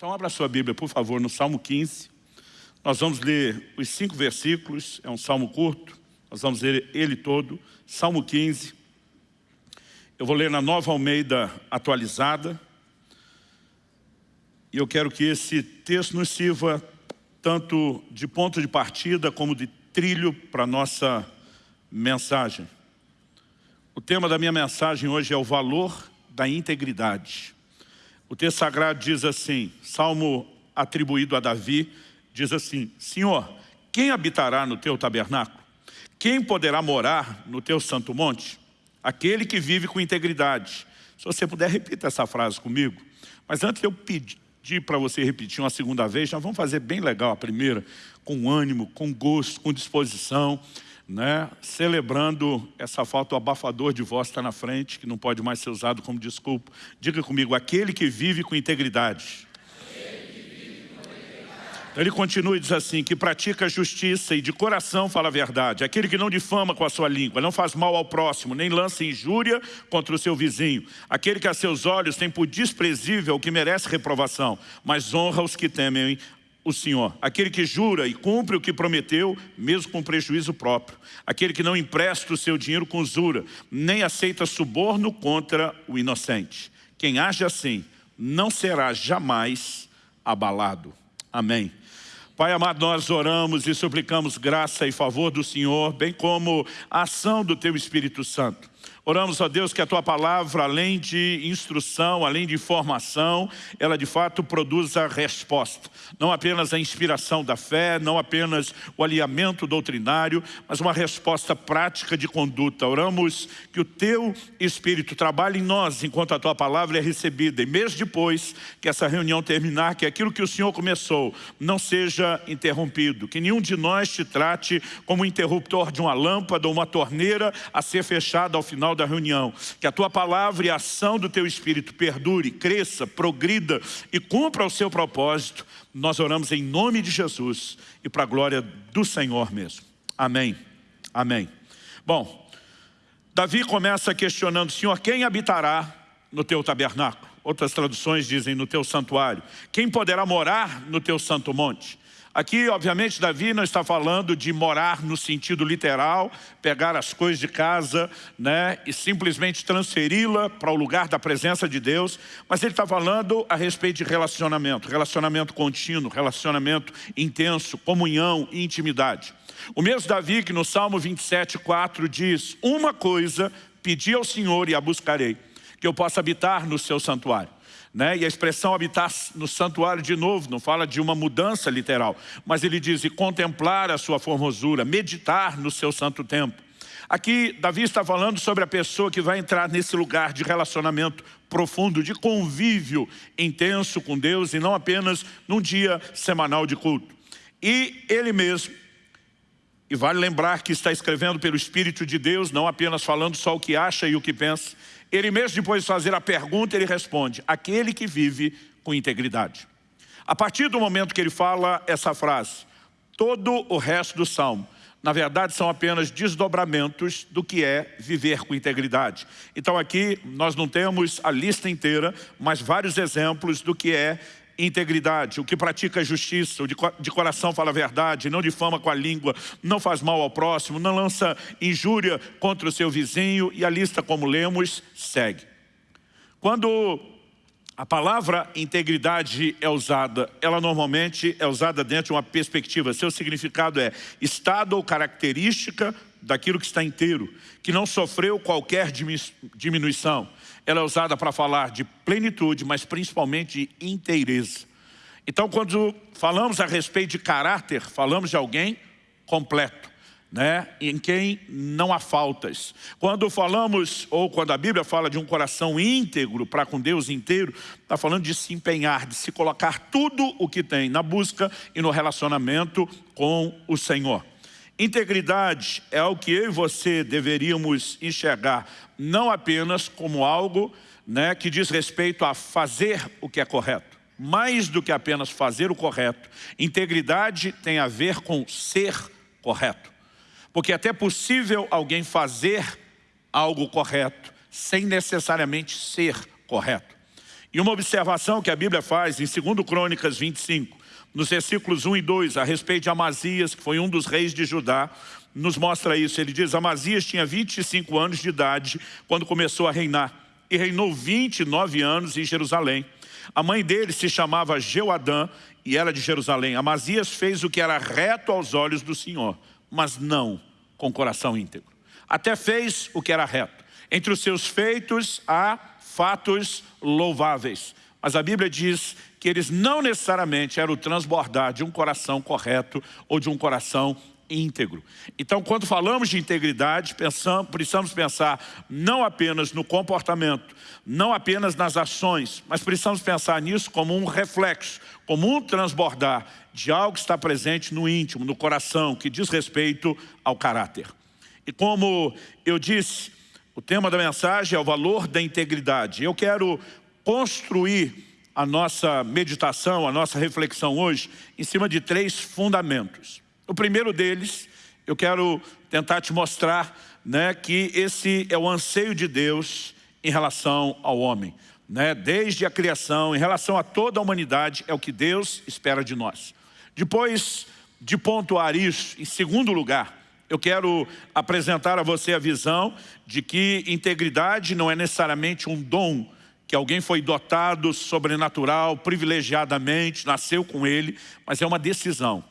Então abra sua Bíblia, por favor, no Salmo 15. Nós vamos ler os cinco versículos, é um salmo curto, nós vamos ler ele todo. Salmo 15. Eu vou ler na Nova Almeida atualizada. E eu quero que esse texto nos sirva tanto de ponto de partida como de trilho para a nossa mensagem. O tema da minha mensagem hoje é o valor da integridade. O texto sagrado diz assim, Salmo atribuído a Davi, diz assim, Senhor, quem habitará no teu tabernáculo? Quem poderá morar no teu santo monte? Aquele que vive com integridade. Se você puder, repita essa frase comigo. Mas antes eu pedir para você repetir uma segunda vez, nós vamos fazer bem legal a primeira, com ânimo, com gosto, com disposição né, celebrando essa falta, o abafador de voz está na frente, que não pode mais ser usado como desculpa. Diga comigo, aquele que vive com integridade. Ele continua e diz assim, que pratica justiça e de coração fala a verdade. Aquele que não difama com a sua língua, não faz mal ao próximo, nem lança injúria contra o seu vizinho. Aquele que a seus olhos tem por desprezível o que merece reprovação, mas honra os que temem o Senhor, aquele que jura e cumpre o que prometeu, mesmo com prejuízo próprio, aquele que não empresta o seu dinheiro com usura, nem aceita suborno contra o inocente. Quem age assim, não será jamais abalado. Amém. Pai amado, nós oramos e suplicamos graça e favor do Senhor, bem como a ação do Teu Espírito Santo. Oramos a Deus que a Tua palavra, além de instrução, além de informação, ela de fato produza resposta. Não apenas a inspiração da fé, não apenas o alinhamento doutrinário, mas uma resposta prática de conduta. Oramos que o Teu Espírito trabalhe em nós enquanto a Tua palavra é recebida. E mesmo depois que essa reunião terminar, que aquilo que o Senhor começou não seja interrompido. Que nenhum de nós te trate como interruptor de uma lâmpada ou uma torneira a ser fechada ao final da reunião. Que a tua palavra e a ação do teu Espírito perdure, cresça, progrida e cumpra o seu propósito. Nós oramos em nome de Jesus e para a glória do Senhor mesmo. Amém. Amém. Bom, Davi começa questionando, Senhor, quem habitará no teu tabernáculo? Outras traduções dizem no teu santuário. Quem poderá morar no teu santo monte? Aqui, obviamente, Davi não está falando de morar no sentido literal, pegar as coisas de casa né, e simplesmente transferi-la para o lugar da presença de Deus, mas ele está falando a respeito de relacionamento, relacionamento contínuo, relacionamento intenso, comunhão e intimidade. O mesmo Davi que no Salmo 27, 4 diz, uma coisa pedi ao Senhor e a buscarei, que eu possa habitar no seu santuário. Né? E a expressão habitar no santuário de novo, não fala de uma mudança literal, mas ele diz, e contemplar a sua formosura, meditar no seu santo templo. Aqui, Davi está falando sobre a pessoa que vai entrar nesse lugar de relacionamento profundo, de convívio intenso com Deus e não apenas num dia semanal de culto. E ele mesmo, e vale lembrar que está escrevendo pelo Espírito de Deus, não apenas falando só o que acha e o que pensa, ele mesmo depois de fazer a pergunta, ele responde, aquele que vive com integridade. A partir do momento que ele fala essa frase, todo o resto do Salmo, na verdade são apenas desdobramentos do que é viver com integridade. Então aqui nós não temos a lista inteira, mas vários exemplos do que é integridade, o que pratica a justiça, o de, de coração fala a verdade, não difama com a língua, não faz mal ao próximo, não lança injúria contra o seu vizinho e a lista, como lemos, segue. Quando a palavra integridade é usada, ela normalmente é usada dentro de uma perspectiva, seu significado é estado ou característica daquilo que está inteiro, que não sofreu qualquer diminuição, ela é usada para falar de plenitude, mas principalmente de inteireza. Então, quando falamos a respeito de caráter, falamos de alguém completo, né? em quem não há faltas. Quando falamos, ou quando a Bíblia fala de um coração íntegro para com Deus inteiro, está falando de se empenhar, de se colocar tudo o que tem na busca e no relacionamento com o Senhor. Integridade é o que eu e você deveríamos enxergar, não apenas como algo né, que diz respeito a fazer o que é correto. Mais do que apenas fazer o correto. Integridade tem a ver com ser correto. Porque é até possível alguém fazer algo correto sem necessariamente ser correto. E uma observação que a Bíblia faz em 2 Crônicas 25, nos versículos 1 e 2, a respeito de Amazias, que foi um dos reis de Judá, nos mostra isso. Ele diz, Amazias tinha 25 anos de idade quando começou a reinar, e reinou 29 anos em Jerusalém. A mãe dele se chamava Jeoadã e era de Jerusalém. Amazias fez o que era reto aos olhos do Senhor, mas não com coração íntegro. Até fez o que era reto. Entre os seus feitos há fatos louváveis. Mas a Bíblia diz que eles não necessariamente eram transbordar de um coração correto ou de um coração íntegro. Então, quando falamos de integridade, pensamos, precisamos pensar não apenas no comportamento, não apenas nas ações, mas precisamos pensar nisso como um reflexo, como um transbordar de algo que está presente no íntimo, no coração, que diz respeito ao caráter. E como eu disse, o tema da mensagem é o valor da integridade. Eu quero construir a nossa meditação, a nossa reflexão hoje, em cima de três fundamentos. O primeiro deles, eu quero tentar te mostrar né, que esse é o anseio de Deus em relação ao homem. Né? Desde a criação, em relação a toda a humanidade, é o que Deus espera de nós. Depois de pontuar isso, em segundo lugar, eu quero apresentar a você a visão de que integridade não é necessariamente um dom que alguém foi dotado sobrenatural, privilegiadamente, nasceu com ele, mas é uma decisão.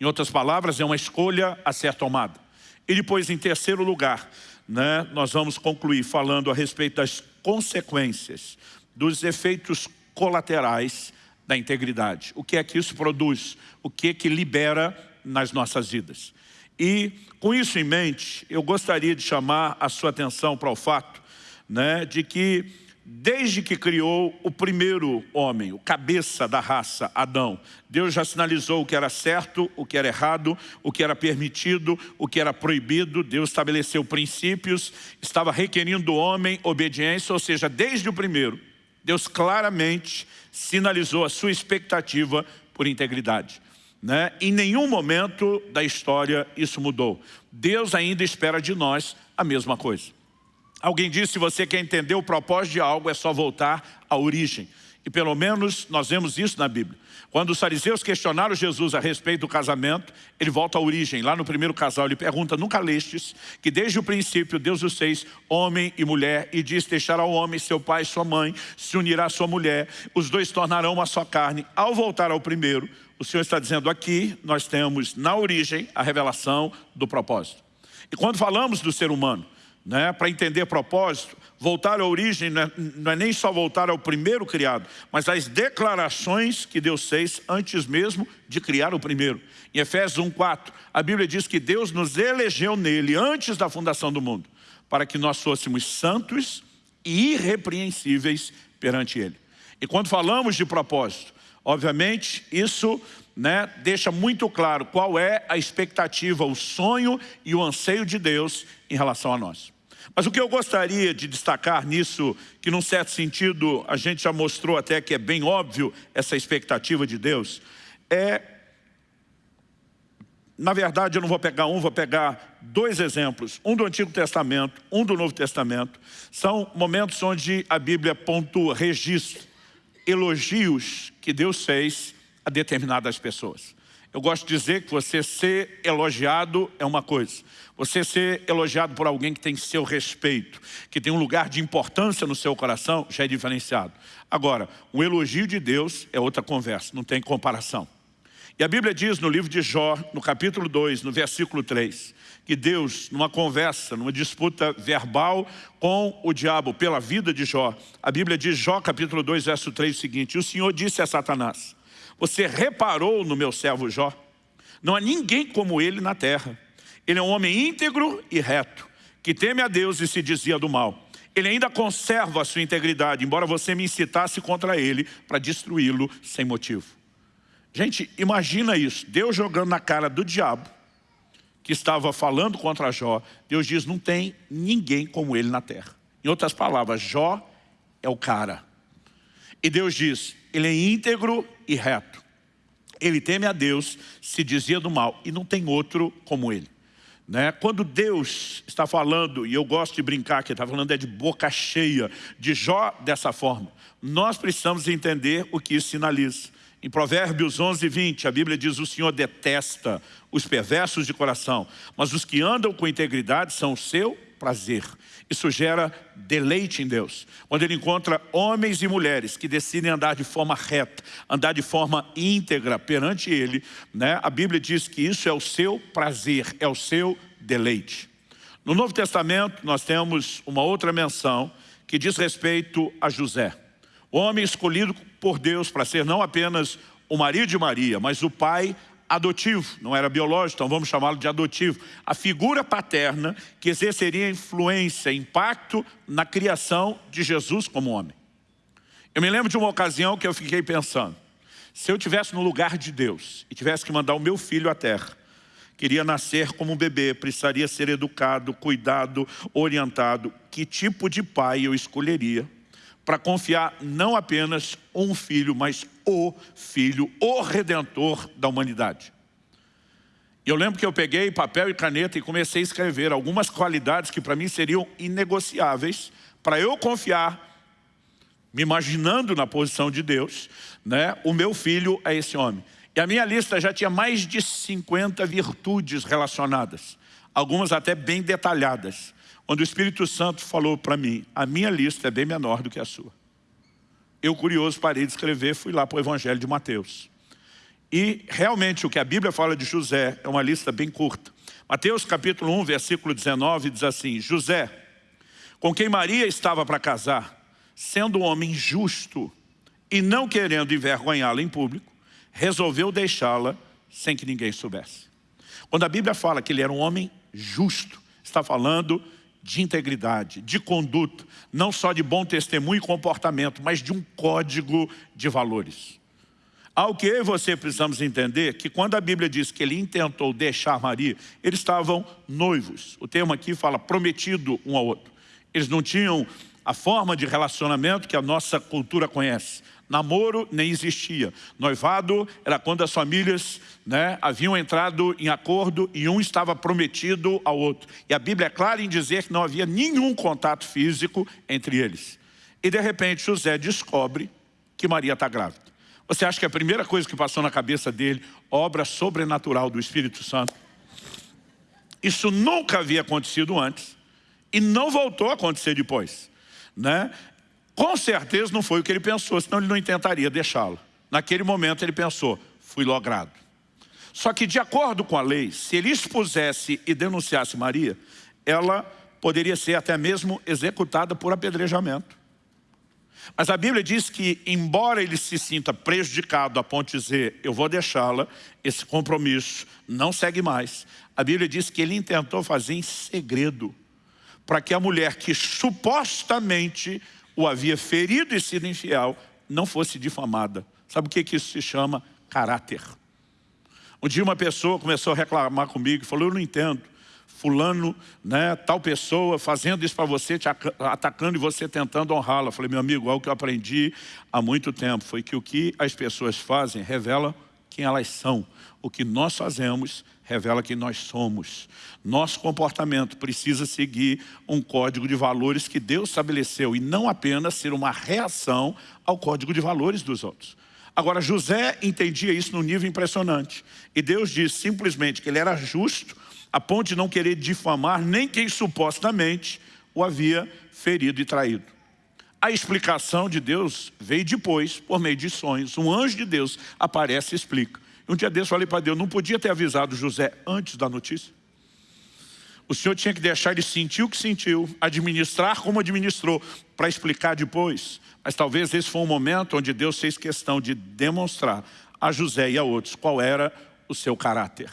Em outras palavras, é uma escolha a ser tomada. E depois, em terceiro lugar, né, nós vamos concluir falando a respeito das consequências, dos efeitos colaterais da integridade. O que é que isso produz? O que é que libera nas nossas vidas? E, com isso em mente, eu gostaria de chamar a sua atenção para o fato né, de que desde que criou o primeiro homem, o cabeça da raça, Adão. Deus já sinalizou o que era certo, o que era errado, o que era permitido, o que era proibido. Deus estabeleceu princípios, estava requerindo do homem obediência, ou seja, desde o primeiro, Deus claramente sinalizou a sua expectativa por integridade. Né? Em nenhum momento da história isso mudou. Deus ainda espera de nós a mesma coisa. Alguém disse, se você quer entender o propósito de algo, é só voltar à origem. E pelo menos nós vemos isso na Bíblia. Quando os fariseus questionaram Jesus a respeito do casamento, ele volta à origem. Lá no primeiro casal ele pergunta, nunca lestes que desde o princípio Deus os fez homem e mulher e diz, deixará o homem seu pai e sua mãe, se unirá à sua mulher, os dois tornarão uma só carne. Ao voltar ao primeiro, o Senhor está dizendo aqui, nós temos na origem a revelação do propósito. E quando falamos do ser humano, né, para entender propósito, voltar à origem não é, não é, nem só voltar ao primeiro criado, mas às declarações que Deus fez antes mesmo de criar o primeiro. Em Efésios 1,4, a Bíblia diz que Deus nos elegeu nele antes da fundação do mundo, para que nós fôssemos santos e irrepreensíveis perante Ele. E quando falamos de propósito, obviamente isso né, deixa muito claro qual é a expectativa, o sonho e o anseio de Deus em relação a nós. Mas o que eu gostaria de destacar nisso, que num certo sentido a gente já mostrou até que é bem óbvio essa expectativa de Deus, é, na verdade eu não vou pegar um, vou pegar dois exemplos, um do Antigo Testamento, um do Novo Testamento, são momentos onde a Bíblia pontua, registra elogios que Deus fez a determinadas pessoas. Eu gosto de dizer que você ser elogiado é uma coisa. Você ser elogiado por alguém que tem seu respeito, que tem um lugar de importância no seu coração, já é diferenciado. Agora, o elogio de Deus é outra conversa, não tem comparação. E a Bíblia diz no livro de Jó, no capítulo 2, no versículo 3, que Deus, numa conversa, numa disputa verbal com o diabo pela vida de Jó, a Bíblia diz, Jó capítulo 2, verso 3, o seguinte, o Senhor disse a Satanás, você reparou no meu servo Jó? Não há ninguém como ele na terra. Ele é um homem íntegro e reto, que teme a Deus e se dizia do mal. Ele ainda conserva a sua integridade, embora você me incitasse contra ele para destruí-lo sem motivo. Gente, imagina isso, Deus jogando na cara do diabo, que estava falando contra Jó, Deus diz, não tem ninguém como ele na terra. Em outras palavras, Jó é o cara. E Deus diz, ele é íntegro e reto. Ele teme a Deus, se dizia do mal, e não tem outro como ele. Né? Quando Deus está falando, e eu gosto de brincar que está falando é de boca cheia, de Jó dessa forma, nós precisamos entender o que isso sinaliza. Em Provérbios 11, 20, a Bíblia diz, o Senhor detesta os perversos de coração, mas os que andam com integridade são o seu prazer. Isso gera deleite em Deus. Quando Ele encontra homens e mulheres que decidem andar de forma reta, andar de forma íntegra perante Ele, né? a Bíblia diz que isso é o seu prazer, é o seu deleite. No Novo Testamento nós temos uma outra menção que diz respeito a José. O homem escolhido por Deus para ser não apenas o marido de Maria, mas o pai adotivo, não era biológico, então vamos chamá-lo de adotivo. A figura paterna que exerceria influência, impacto na criação de Jesus como homem. Eu me lembro de uma ocasião que eu fiquei pensando, se eu tivesse no lugar de Deus e tivesse que mandar o meu filho à terra, queria nascer como um bebê, precisaria ser educado, cuidado, orientado, que tipo de pai eu escolheria para confiar não apenas um filho, mas o filho, o redentor da humanidade. Eu lembro que eu peguei papel e caneta e comecei a escrever algumas qualidades que para mim seriam inegociáveis para eu confiar, me imaginando na posição de Deus, né, o meu filho é esse homem. E a minha lista já tinha mais de 50 virtudes relacionadas, algumas até bem detalhadas onde o Espírito Santo falou para mim, a minha lista é bem menor do que a sua. Eu, curioso, parei de escrever, fui lá para o Evangelho de Mateus. E realmente o que a Bíblia fala de José é uma lista bem curta. Mateus capítulo 1, versículo 19 diz assim, José, com quem Maria estava para casar, sendo um homem justo e não querendo envergonhá-la em público, resolveu deixá-la sem que ninguém soubesse. Quando a Bíblia fala que ele era um homem justo, está falando de integridade, de conduta, não só de bom testemunho e comportamento, mas de um código de valores. Ao que eu e você precisamos entender que quando a Bíblia diz que ele intentou deixar Maria, eles estavam noivos. O termo aqui fala prometido um ao outro. Eles não tinham a forma de relacionamento que a nossa cultura conhece. Namoro nem existia. Noivado era quando as famílias né, haviam entrado em acordo e um estava prometido ao outro. E a Bíblia é clara em dizer que não havia nenhum contato físico entre eles. E de repente José descobre que Maria está grávida. Você acha que a primeira coisa que passou na cabeça dele, obra sobrenatural do Espírito Santo? Isso nunca havia acontecido antes e não voltou a acontecer depois. Né? Com certeza não foi o que ele pensou, senão ele não tentaria deixá-la. Naquele momento ele pensou, fui logrado. Só que de acordo com a lei, se ele expusesse e denunciasse Maria, ela poderia ser até mesmo executada por apedrejamento. Mas a Bíblia diz que, embora ele se sinta prejudicado a ponto de dizer, eu vou deixá-la, esse compromisso não segue mais. A Bíblia diz que ele intentou fazer em segredo, para que a mulher que supostamente o havia ferido e sido infiel, não fosse difamada. Sabe o que, que isso se chama? Caráter. Um dia uma pessoa começou a reclamar comigo falou, eu não entendo. Fulano, né, tal pessoa fazendo isso para você, te atacando e você tentando honrá-la. Falei, meu amigo, algo que eu aprendi há muito tempo foi que o que as pessoas fazem revela quem elas são. O que nós fazemos revela quem nós somos. Nosso comportamento precisa seguir um código de valores que Deus estabeleceu e não apenas ser uma reação ao código de valores dos outros. Agora, José entendia isso num nível impressionante. E Deus disse simplesmente que ele era justo a ponto de não querer difamar nem quem supostamente o havia ferido e traído. A explicação de Deus veio depois, por meio de sonhos. Um anjo de Deus aparece e explica. Um dia desse eu falei para Deus, não podia ter avisado José antes da notícia? O Senhor tinha que deixar ele sentir o que sentiu, administrar como administrou, para explicar depois. Mas talvez esse foi um momento onde Deus fez questão de demonstrar a José e a outros qual era o seu caráter.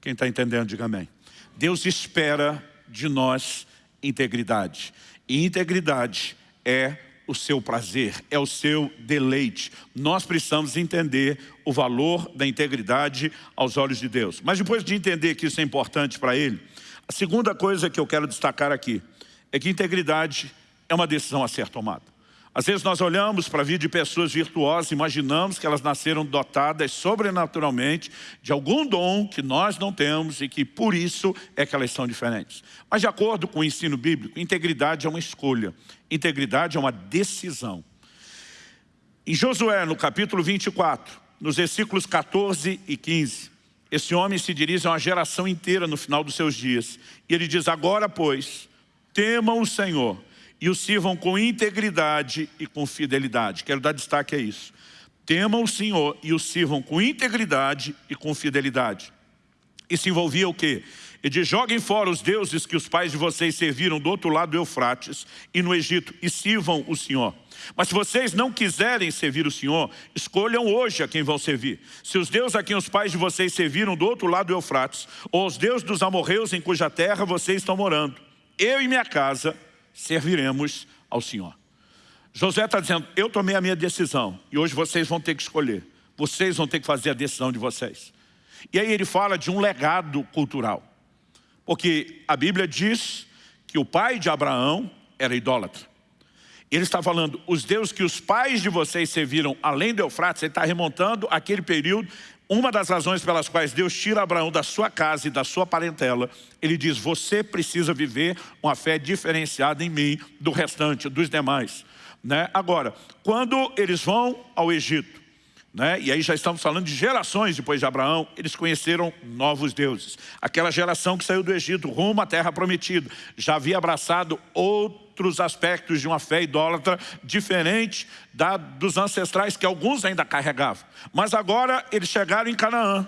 Quem está entendendo, diga amém. Deus espera de nós integridade. E integridade é o seu prazer, é o seu deleite. Nós precisamos entender o valor da integridade aos olhos de Deus. Mas depois de entender que isso é importante para Ele, a segunda coisa que eu quero destacar aqui é que integridade é uma decisão a ser tomada. Às vezes nós olhamos para a vida de pessoas virtuosas, imaginamos que elas nasceram dotadas sobrenaturalmente de algum dom que nós não temos e que por isso é que elas são diferentes. Mas de acordo com o ensino bíblico, integridade é uma escolha, integridade é uma decisão. Em Josué, no capítulo 24, nos versículos 14 e 15, esse homem se dirige a uma geração inteira no final dos seus dias. E ele diz, agora pois, temam o Senhor e o sirvam com integridade e com fidelidade. Quero dar destaque a isso. Temam o Senhor e o sirvam com integridade e com fidelidade. Isso envolvia o quê? Ele diz, joguem fora os deuses que os pais de vocês serviram do outro lado do Eufrates e no Egito e sirvam o Senhor. Mas se vocês não quiserem servir o Senhor, escolham hoje a quem vão servir. Se os deuses a quem os pais de vocês serviram do outro lado do Eufrates, ou os deuses dos amorreus em cuja terra vocês estão morando, eu e minha casa serviremos ao Senhor. José está dizendo, eu tomei a minha decisão e hoje vocês vão ter que escolher. Vocês vão ter que fazer a decisão de vocês. E aí ele fala de um legado cultural. Porque a Bíblia diz que o pai de Abraão era idólatra. Ele está falando, os deuses que os pais de vocês serviram além do Eufrates, ele está remontando aquele período uma das razões pelas quais Deus tira Abraão da sua casa e da sua parentela, ele diz, você precisa viver uma fé diferenciada em mim do restante, dos demais. Né? Agora, quando eles vão ao Egito, né? e aí já estamos falando de gerações depois de Abraão, eles conheceram novos deuses. Aquela geração que saiu do Egito rumo à terra prometida, já havia abraçado outro outros aspectos de uma fé idólatra diferente da, dos ancestrais que alguns ainda carregavam. Mas agora eles chegaram em Canaã.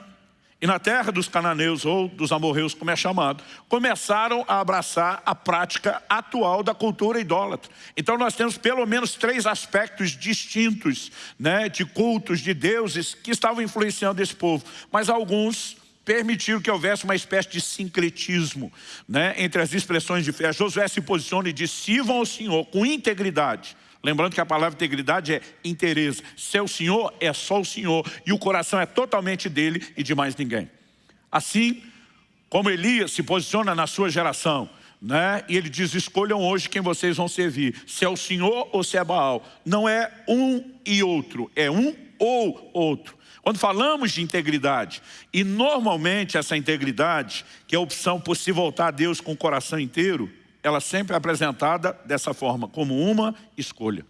E na terra dos cananeus, ou dos amorreus, como é chamado, começaram a abraçar a prática atual da cultura idólatra. Então nós temos pelo menos três aspectos distintos né, de cultos, de deuses, que estavam influenciando esse povo. Mas alguns permitiu que houvesse uma espécie de sincretismo né, entre as expressões de fé. Josué se posiciona e diz, sirvam ao Senhor com integridade. Lembrando que a palavra integridade é interesse. Seu Senhor é só o Senhor e o coração é totalmente dele e de mais ninguém. Assim como Elias se posiciona na sua geração, né? E ele diz, escolham hoje quem vocês vão servir, se é o Senhor ou se é Baal. Não é um e outro, é um ou outro. Quando falamos de integridade, e normalmente essa integridade, que é a opção por se voltar a Deus com o coração inteiro, ela sempre é apresentada dessa forma, como uma escolha.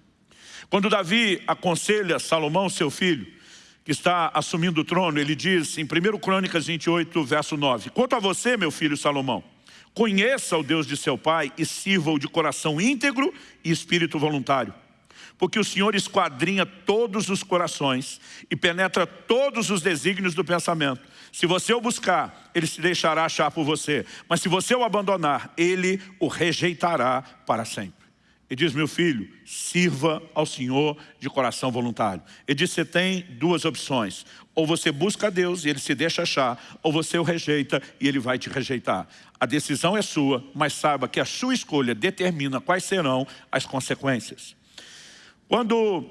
Quando Davi aconselha Salomão, seu filho, que está assumindo o trono, ele diz em 1 Crônicas 28, verso 9, Quanto a você, meu filho Salomão, conheça o Deus de seu pai e sirva-o de coração íntegro e espírito voluntário porque o Senhor esquadrinha todos os corações e penetra todos os desígnios do pensamento. Se você o buscar, ele se deixará achar por você. Mas se você o abandonar, ele o rejeitará para sempre. Ele diz, meu filho, sirva ao Senhor de coração voluntário. Ele diz, você tem duas opções. Ou você busca a Deus e ele se deixa achar, ou você o rejeita e ele vai te rejeitar. A decisão é sua, mas saiba que a sua escolha determina quais serão as consequências. Quando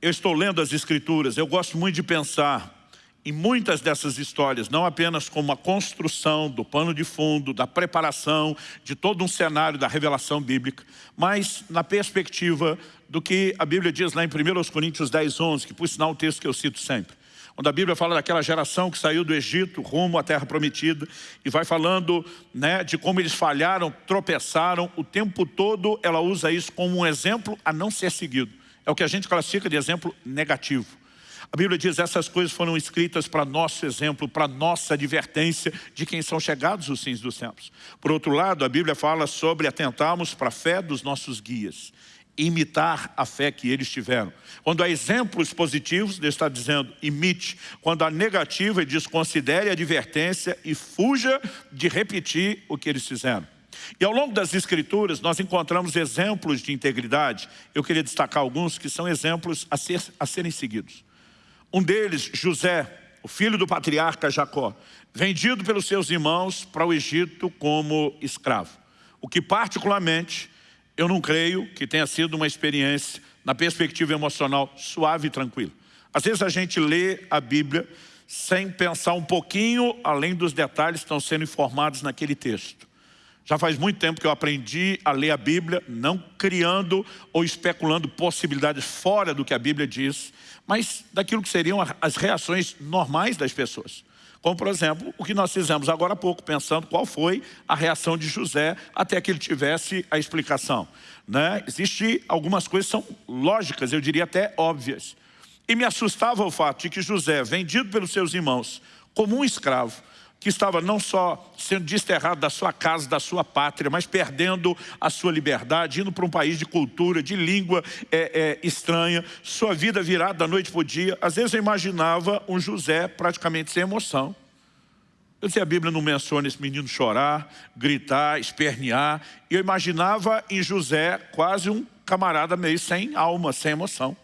eu estou lendo as escrituras, eu gosto muito de pensar em muitas dessas histórias, não apenas como a construção do pano de fundo, da preparação de todo um cenário da revelação bíblica, mas na perspectiva do que a Bíblia diz lá em 1 Coríntios 10, 11, que por sinal é um texto que eu cito sempre. Quando a Bíblia fala daquela geração que saiu do Egito rumo à terra prometida e vai falando né, de como eles falharam, tropeçaram, o tempo todo ela usa isso como um exemplo a não ser seguido. É o que a gente classifica de exemplo negativo. A Bíblia diz essas coisas foram escritas para nosso exemplo, para nossa advertência de quem são chegados os fins dos tempos. Por outro lado, a Bíblia fala sobre atentarmos para a fé dos nossos guias imitar a fé que eles tiveram. Quando há exemplos positivos, Deus está dizendo, imite. Quando há negativa, ele diz, considere a advertência e fuja de repetir o que eles fizeram. E ao longo das escrituras, nós encontramos exemplos de integridade. Eu queria destacar alguns que são exemplos a, ser, a serem seguidos. Um deles, José, o filho do patriarca Jacó, vendido pelos seus irmãos para o Egito como escravo. O que particularmente eu não creio que tenha sido uma experiência, na perspectiva emocional, suave e tranquila. Às vezes a gente lê a Bíblia sem pensar um pouquinho além dos detalhes que estão sendo informados naquele texto. Já faz muito tempo que eu aprendi a ler a Bíblia, não criando ou especulando possibilidades fora do que a Bíblia diz, mas daquilo que seriam as reações normais das pessoas. Como, por exemplo, o que nós fizemos agora há pouco, pensando qual foi a reação de José até que ele tivesse a explicação. Né? Existem algumas coisas que são lógicas, eu diria até óbvias. E me assustava o fato de que José, vendido pelos seus irmãos como um escravo, que estava não só sendo desterrado da sua casa, da sua pátria, mas perdendo a sua liberdade, indo para um país de cultura, de língua é, é, estranha, sua vida virada da noite para o dia. Às vezes eu imaginava um José praticamente sem emoção. Eu dizia, a Bíblia não menciona esse menino chorar, gritar, espernear. E eu imaginava em José quase um camarada meio sem alma, sem emoção.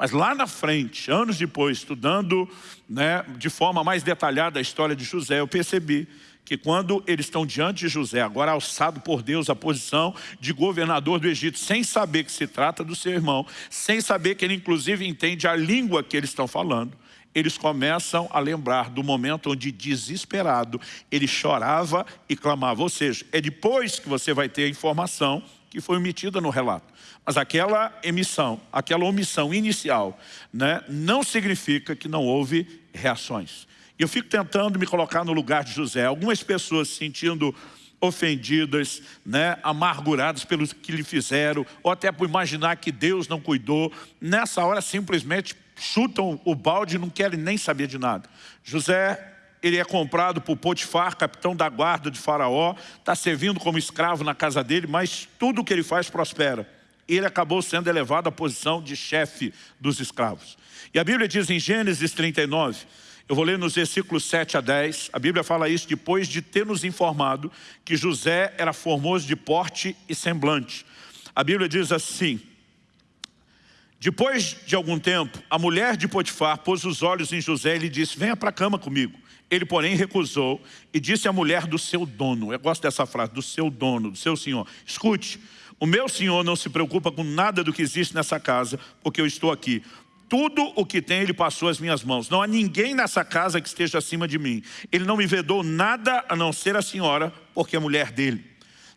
Mas lá na frente, anos depois, estudando né, de forma mais detalhada a história de José, eu percebi que quando eles estão diante de José, agora alçado por Deus a posição de governador do Egito, sem saber que se trata do seu irmão, sem saber que ele inclusive entende a língua que eles estão falando, eles começam a lembrar do momento onde, desesperado, ele chorava e clamava. Ou seja, é depois que você vai ter a informação que foi omitida no relato. Mas aquela emissão, aquela omissão inicial, né, não significa que não houve reações. Eu fico tentando me colocar no lugar de José. Algumas pessoas se sentindo ofendidas, né, amarguradas pelo que lhe fizeram, ou até por imaginar que Deus não cuidou, nessa hora simplesmente chutam o balde e não querem nem saber de nada. José ele é comprado por Potifar, capitão da guarda de faraó, está servindo como escravo na casa dele, mas tudo o que ele faz prospera. Ele acabou sendo elevado à posição de chefe dos escravos. E a Bíblia diz em Gênesis 39, eu vou ler nos versículos 7 a 10, a Bíblia fala isso depois de ter nos informado que José era formoso de porte e semblante. A Bíblia diz assim, depois de algum tempo, a mulher de Potifar pôs os olhos em José e lhe disse, venha para a cama comigo. Ele, porém, recusou e disse à mulher do seu dono, eu gosto dessa frase, do seu dono, do seu senhor, escute, o meu senhor não se preocupa com nada do que existe nessa casa, porque eu estou aqui. Tudo o que tem ele passou às minhas mãos. Não há ninguém nessa casa que esteja acima de mim. Ele não me vedou nada a não ser a senhora, porque é mulher dele.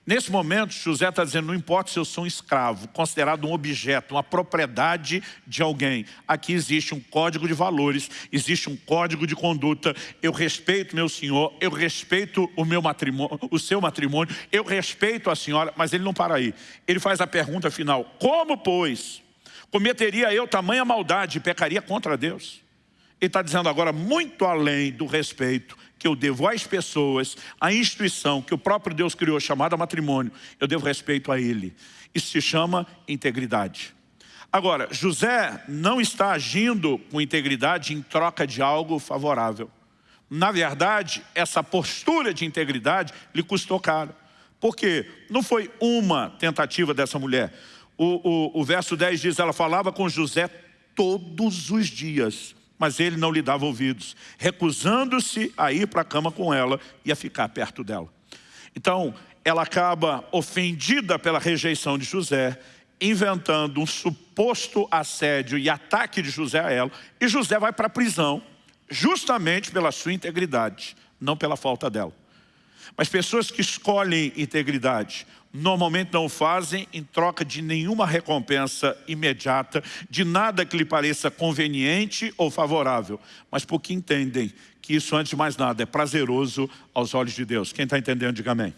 Nesse momento, José está dizendo, não importa se eu sou um escravo, considerado um objeto, uma propriedade de alguém. Aqui existe um código de valores, existe um código de conduta. Eu respeito meu senhor, eu respeito o meu matrimônio, o seu matrimônio, eu respeito a senhora, mas ele não para aí. Ele faz a pergunta final, como, pois, cometeria eu tamanha maldade e pecaria contra Deus? Ele está dizendo agora, muito além do respeito, que eu devo às pessoas, à instituição que o próprio Deus criou, chamada matrimônio, eu devo respeito a ele. Isso se chama integridade. Agora, José não está agindo com integridade em troca de algo favorável. Na verdade, essa postura de integridade lhe custou caro. Por quê? Não foi uma tentativa dessa mulher. O, o, o verso 10 diz, ela falava com José todos os dias mas ele não lhe dava ouvidos, recusando-se a ir para a cama com ela e a ficar perto dela. Então, ela acaba ofendida pela rejeição de José, inventando um suposto assédio e ataque de José a ela, e José vai para a prisão, justamente pela sua integridade, não pela falta dela. Mas pessoas que escolhem integridade, normalmente não fazem em troca de nenhuma recompensa imediata, de nada que lhe pareça conveniente ou favorável, mas porque entendem que isso, antes de mais nada, é prazeroso aos olhos de Deus. Quem está entendendo, diga amém.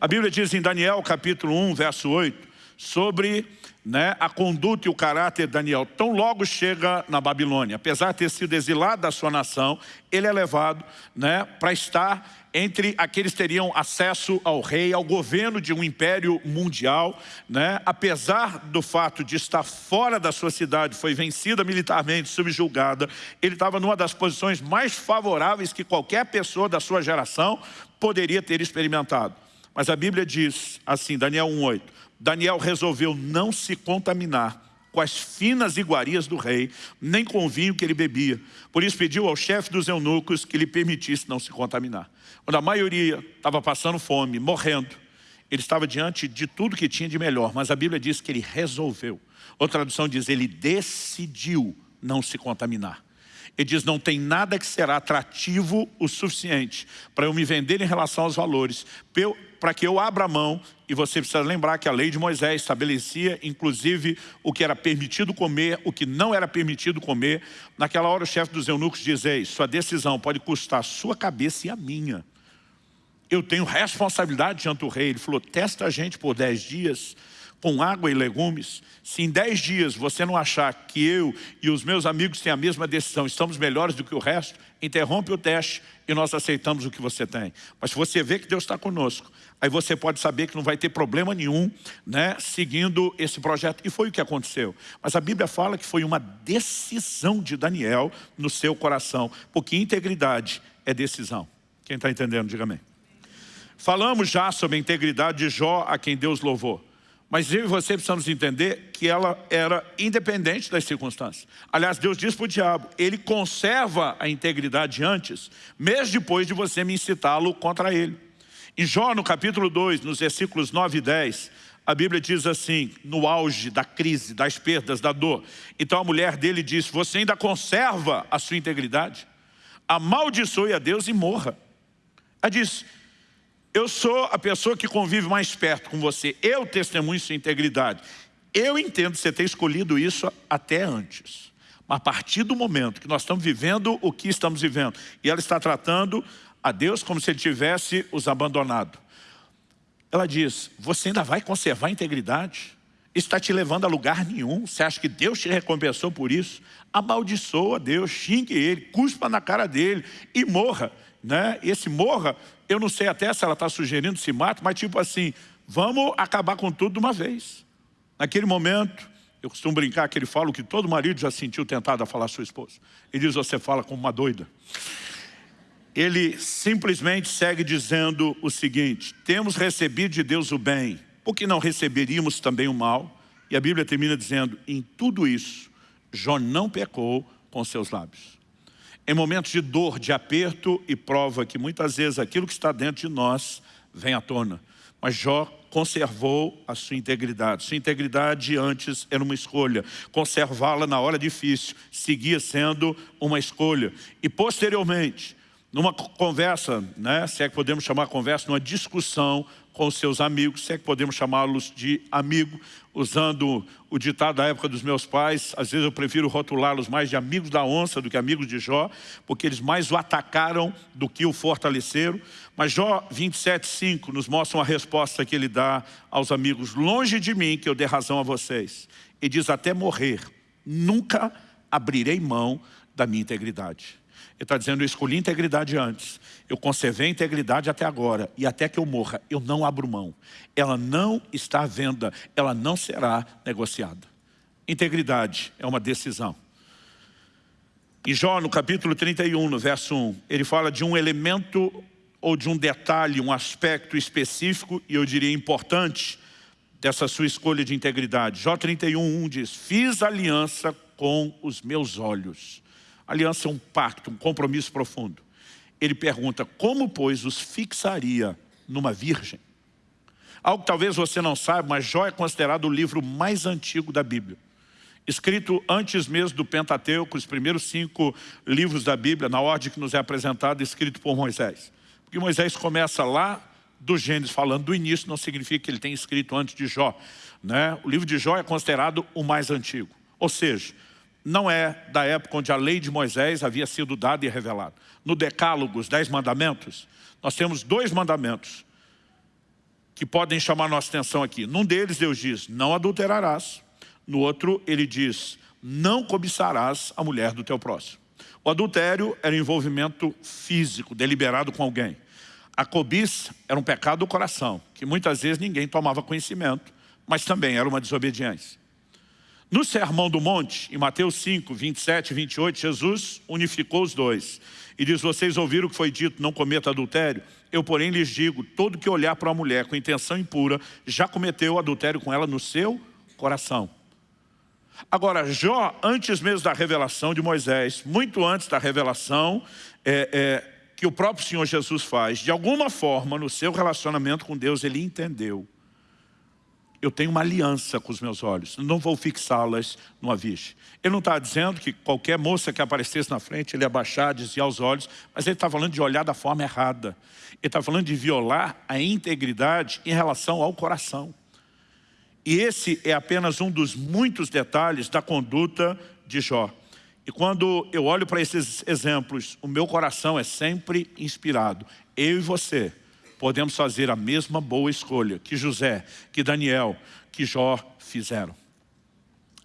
A Bíblia diz em Daniel, capítulo 1, verso 8, sobre né, a conduta e o caráter de Daniel. Tão logo chega na Babilônia, apesar de ter sido exilado da sua nação, ele é levado né, para estar entre aqueles que teriam acesso ao rei, ao governo de um império mundial, né? apesar do fato de estar fora da sua cidade, foi vencida militarmente, subjulgada, ele estava numa das posições mais favoráveis que qualquer pessoa da sua geração poderia ter experimentado. Mas a Bíblia diz assim, Daniel 1,8, Daniel resolveu não se contaminar com as finas iguarias do rei, nem com o vinho que ele bebia. Por isso pediu ao chefe dos eunucos que lhe permitisse não se contaminar. Quando a maioria estava passando fome, morrendo, ele estava diante de tudo que tinha de melhor, mas a Bíblia diz que ele resolveu. Outra tradução diz, ele decidiu não se contaminar. Ele diz, não tem nada que será atrativo o suficiente para eu me vender em relação aos valores, para que eu abra a mão, e você precisa lembrar que a lei de Moisés estabelecia, inclusive, o que era permitido comer, o que não era permitido comer. Naquela hora o chefe dos eunucos dizia, sua decisão pode custar a sua cabeça e a minha. Eu tenho responsabilidade diante do rei. Ele falou, testa a gente por dez dias, com água e legumes, se em dez dias você não achar que eu e os meus amigos têm a mesma decisão, estamos melhores do que o resto, interrompe o teste e nós aceitamos o que você tem. Mas se você vê que Deus está conosco, aí você pode saber que não vai ter problema nenhum né, seguindo esse projeto. E foi o que aconteceu. Mas a Bíblia fala que foi uma decisão de Daniel no seu coração, porque integridade é decisão. Quem está entendendo, diga amém. Falamos já sobre a integridade de Jó, a quem Deus louvou. Mas eu e você precisamos entender que ela era independente das circunstâncias. Aliás, Deus diz para o diabo, ele conserva a integridade antes, mesmo depois de você me incitá-lo contra ele. Em Jó, no capítulo 2, nos versículos 9 e 10, a Bíblia diz assim, no auge da crise, das perdas, da dor. Então a mulher dele diz, você ainda conserva a sua integridade? Amaldiçoe a Deus e morra. Ela diz, eu sou a pessoa que convive mais perto com você. Eu testemunho sua integridade. Eu entendo você ter escolhido isso até antes. Mas a partir do momento que nós estamos vivendo o que estamos vivendo, e ela está tratando a Deus como se ele tivesse os abandonado. Ela diz, você ainda vai conservar a integridade? Isso está te levando a lugar nenhum. Você acha que Deus te recompensou por isso? Amaldiçoa Deus, xingue Ele, cuspa na cara dele e morra. Né? Esse morra eu não sei até se ela está sugerindo se mate, mas tipo assim, vamos acabar com tudo de uma vez. Naquele momento, eu costumo brincar que ele fala o que todo marido já sentiu tentado a falar à sua esposa. Ele diz, você fala como uma doida. Ele simplesmente segue dizendo o seguinte, temos recebido de Deus o bem, por que não receberíamos também o mal? E a Bíblia termina dizendo, em tudo isso, Jó não pecou com seus lábios em momentos de dor, de aperto e prova que muitas vezes aquilo que está dentro de nós vem à tona. Mas Jó conservou a sua integridade. Sua integridade antes era uma escolha. Conservá-la na hora difícil seguia sendo uma escolha. E posteriormente, numa conversa, né, se é que podemos chamar conversa, numa discussão com seus amigos, se é que podemos chamá-los de amigo, usando o ditado da época dos meus pais, às vezes eu prefiro rotulá-los mais de amigos da onça do que amigos de Jó, porque eles mais o atacaram do que o fortaleceram. Mas Jó 27,5 nos mostra uma resposta que ele dá aos amigos, longe de mim que eu dê razão a vocês. E diz, até morrer, nunca abrirei mão da minha integridade. Ele está dizendo, eu escolhi integridade antes, eu conservei a integridade até agora, e até que eu morra, eu não abro mão. Ela não está à venda, ela não será negociada. Integridade é uma decisão. Em Jó, no capítulo 31, no verso 1, ele fala de um elemento ou de um detalhe, um aspecto específico, e eu diria importante, dessa sua escolha de integridade. Jó 31, 1 diz, fiz aliança com os meus olhos. Aliança é um pacto, um compromisso profundo. Ele pergunta, como, pois, os fixaria numa virgem? Algo que talvez você não saiba, mas Jó é considerado o livro mais antigo da Bíblia. Escrito antes mesmo do Pentateuco, os primeiros cinco livros da Bíblia, na ordem que nos é apresentado, escrito por Moisés. Porque Moisés começa lá do Gênesis, falando do início, não significa que ele tenha escrito antes de Jó. Né? O livro de Jó é considerado o mais antigo. Ou seja, não é da época onde a lei de Moisés havia sido dada e revelada. No decálogo, os dez mandamentos, nós temos dois mandamentos que podem chamar nossa atenção aqui. Num deles Deus diz, não adulterarás. No outro ele diz, não cobiçarás a mulher do teu próximo. O adultério era envolvimento físico, deliberado com alguém. A cobiça era um pecado do coração, que muitas vezes ninguém tomava conhecimento, mas também era uma desobediência. No Sermão do Monte, em Mateus 5, 27 e 28, Jesus unificou os dois. E diz, vocês ouviram o que foi dito, não cometa adultério? Eu, porém, lhes digo, todo que olhar para uma mulher com intenção impura, já cometeu adultério com ela no seu coração. Agora, Jó, antes mesmo da revelação de Moisés, muito antes da revelação é, é, que o próprio Senhor Jesus faz, de alguma forma, no seu relacionamento com Deus, ele entendeu eu tenho uma aliança com os meus olhos, não vou fixá-las numa virgem. Ele não está dizendo que qualquer moça que aparecesse na frente, ele abaixar, desviar os olhos, mas ele está falando de olhar da forma errada. Ele está falando de violar a integridade em relação ao coração. E esse é apenas um dos muitos detalhes da conduta de Jó. E quando eu olho para esses exemplos, o meu coração é sempre inspirado. Eu e você podemos fazer a mesma boa escolha que José, que Daniel, que Jó fizeram.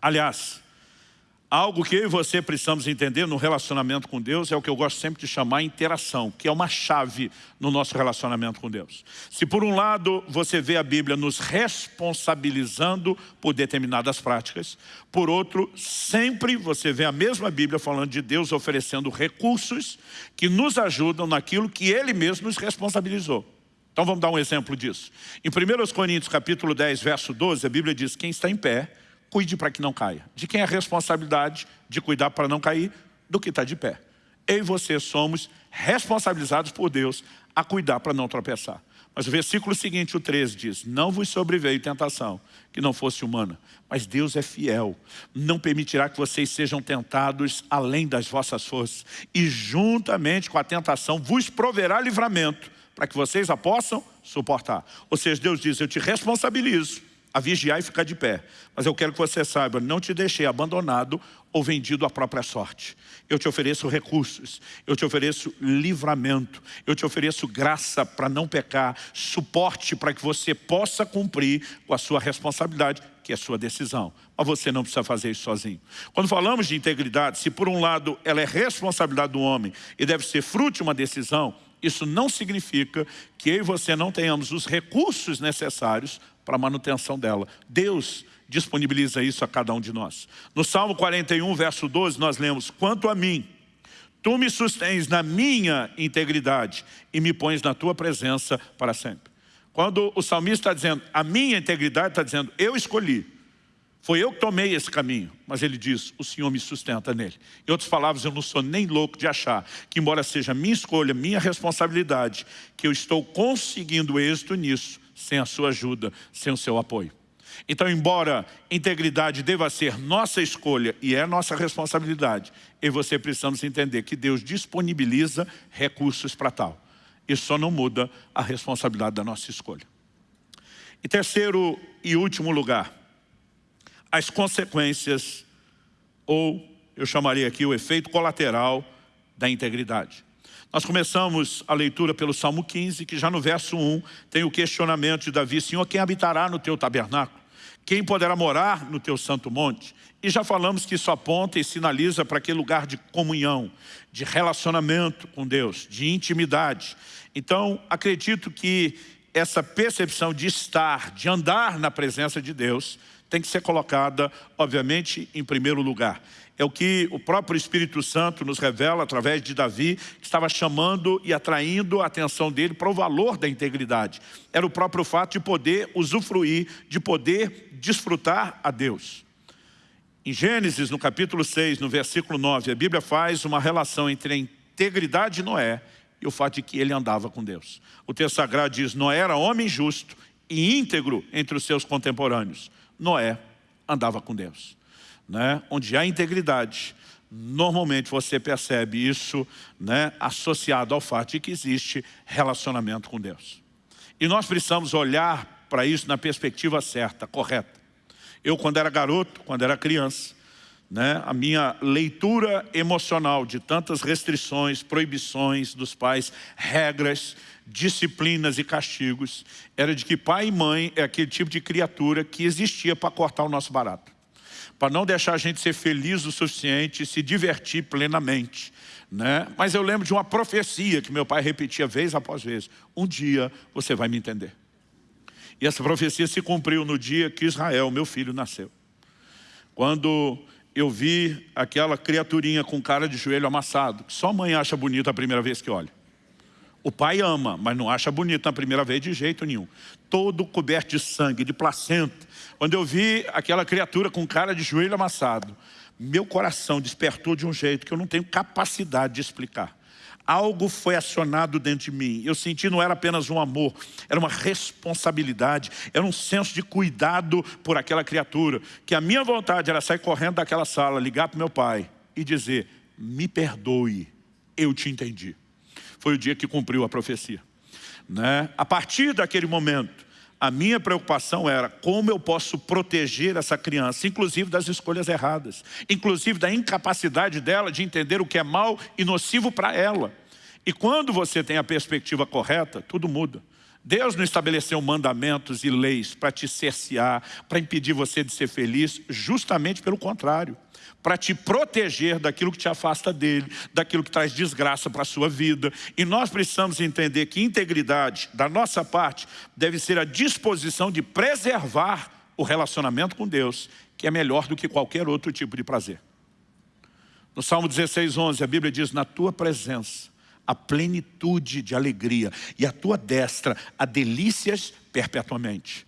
Aliás, algo que eu e você precisamos entender no relacionamento com Deus é o que eu gosto sempre de chamar interação, que é uma chave no nosso relacionamento com Deus. Se por um lado você vê a Bíblia nos responsabilizando por determinadas práticas, por outro, sempre você vê a mesma Bíblia falando de Deus oferecendo recursos que nos ajudam naquilo que Ele mesmo nos responsabilizou. Então vamos dar um exemplo disso. Em 1 Coríntios capítulo 10, verso 12, a Bíblia diz, quem está em pé, cuide para que não caia. De quem é a responsabilidade de cuidar para não cair? Do que está de pé. Eu e você somos responsabilizados por Deus a cuidar para não tropeçar. Mas o versículo seguinte, o 13, diz, não vos sobreveio tentação que não fosse humana, mas Deus é fiel, não permitirá que vocês sejam tentados além das vossas forças, e juntamente com a tentação vos proverá livramento, para que vocês a possam suportar. Ou seja, Deus diz, eu te responsabilizo a vigiar e ficar de pé. Mas eu quero que você saiba, não te deixei abandonado ou vendido à própria sorte. Eu te ofereço recursos, eu te ofereço livramento, eu te ofereço graça para não pecar, suporte para que você possa cumprir com a sua responsabilidade, que é sua decisão. Mas você não precisa fazer isso sozinho. Quando falamos de integridade, se por um lado ela é responsabilidade do homem e deve ser fruto de uma decisão, isso não significa que eu e você não tenhamos os recursos necessários para a manutenção dela. Deus disponibiliza isso a cada um de nós. No Salmo 41, verso 12, nós lemos, Quanto a mim, tu me sustens na minha integridade e me pões na tua presença para sempre. Quando o salmista está dizendo, a minha integridade está dizendo, eu escolhi, foi eu que tomei esse caminho, mas ele diz, o Senhor me sustenta nele. Em outras palavras, eu não sou nem louco de achar que embora seja minha escolha, minha responsabilidade, que eu estou conseguindo êxito nisso, sem a sua ajuda, sem o seu apoio. Então, embora integridade deva ser nossa escolha e é nossa responsabilidade, eu e você precisamos entender que Deus disponibiliza recursos para tal. Isso só não muda a responsabilidade da nossa escolha. Em terceiro e último lugar, as consequências, ou eu chamaria aqui o efeito colateral da integridade. Nós começamos a leitura pelo Salmo 15, que já no verso 1 tem o questionamento de Davi, Senhor, quem habitará no teu tabernáculo? Quem poderá morar no teu santo monte? E já falamos que isso aponta e sinaliza para aquele lugar de comunhão, de relacionamento com Deus, de intimidade. Então, acredito que essa percepção de estar, de andar na presença de Deus, tem que ser colocada, obviamente, em primeiro lugar. É o que o próprio Espírito Santo nos revela através de Davi, que estava chamando e atraindo a atenção dele para o valor da integridade. Era o próprio fato de poder usufruir, de poder desfrutar a Deus. Em Gênesis, no capítulo 6, no versículo 9, a Bíblia faz uma relação entre a integridade de Noé e o fato de que ele andava com Deus. O texto sagrado diz, Noé era homem justo e íntegro entre os seus contemporâneos. Noé andava com Deus. Né? Onde há integridade, normalmente você percebe isso né, associado ao fato de que existe relacionamento com Deus. E nós precisamos olhar para isso na perspectiva certa, correta. Eu, quando era garoto, quando era criança, né, a minha leitura emocional de tantas restrições, proibições dos pais, regras, disciplinas e castigos, era de que pai e mãe é aquele tipo de criatura que existia para cortar o nosso barato. Para não deixar a gente ser feliz o suficiente e se divertir plenamente. Né? Mas eu lembro de uma profecia que meu pai repetia vez após vez. Um dia você vai me entender. E essa profecia se cumpriu no dia que Israel, meu filho, nasceu. Quando eu vi aquela criaturinha com cara de joelho amassado, que só mãe acha bonita a primeira vez que olha. O pai ama, mas não acha bonito na primeira vez de jeito nenhum. Todo coberto de sangue, de placenta. Quando eu vi aquela criatura com cara de joelho amassado, meu coração despertou de um jeito que eu não tenho capacidade de explicar. Algo foi acionado dentro de mim. Eu senti não era apenas um amor, era uma responsabilidade, era um senso de cuidado por aquela criatura. Que a minha vontade era sair correndo daquela sala, ligar para meu pai e dizer, me perdoe, eu te entendi. Foi o dia que cumpriu a profecia. Né? A partir daquele momento, a minha preocupação era como eu posso proteger essa criança, inclusive das escolhas erradas, inclusive da incapacidade dela de entender o que é mal e nocivo para ela. E quando você tem a perspectiva correta, tudo muda. Deus não estabeleceu mandamentos e leis para te cercear, para impedir você de ser feliz, justamente pelo contrário para te proteger daquilo que te afasta dele, daquilo que traz desgraça para a sua vida. E nós precisamos entender que integridade, da nossa parte, deve ser a disposição de preservar o relacionamento com Deus, que é melhor do que qualquer outro tipo de prazer. No Salmo 16, 11, a Bíblia diz, na tua presença, a plenitude de alegria, e a tua destra, a delícias perpetuamente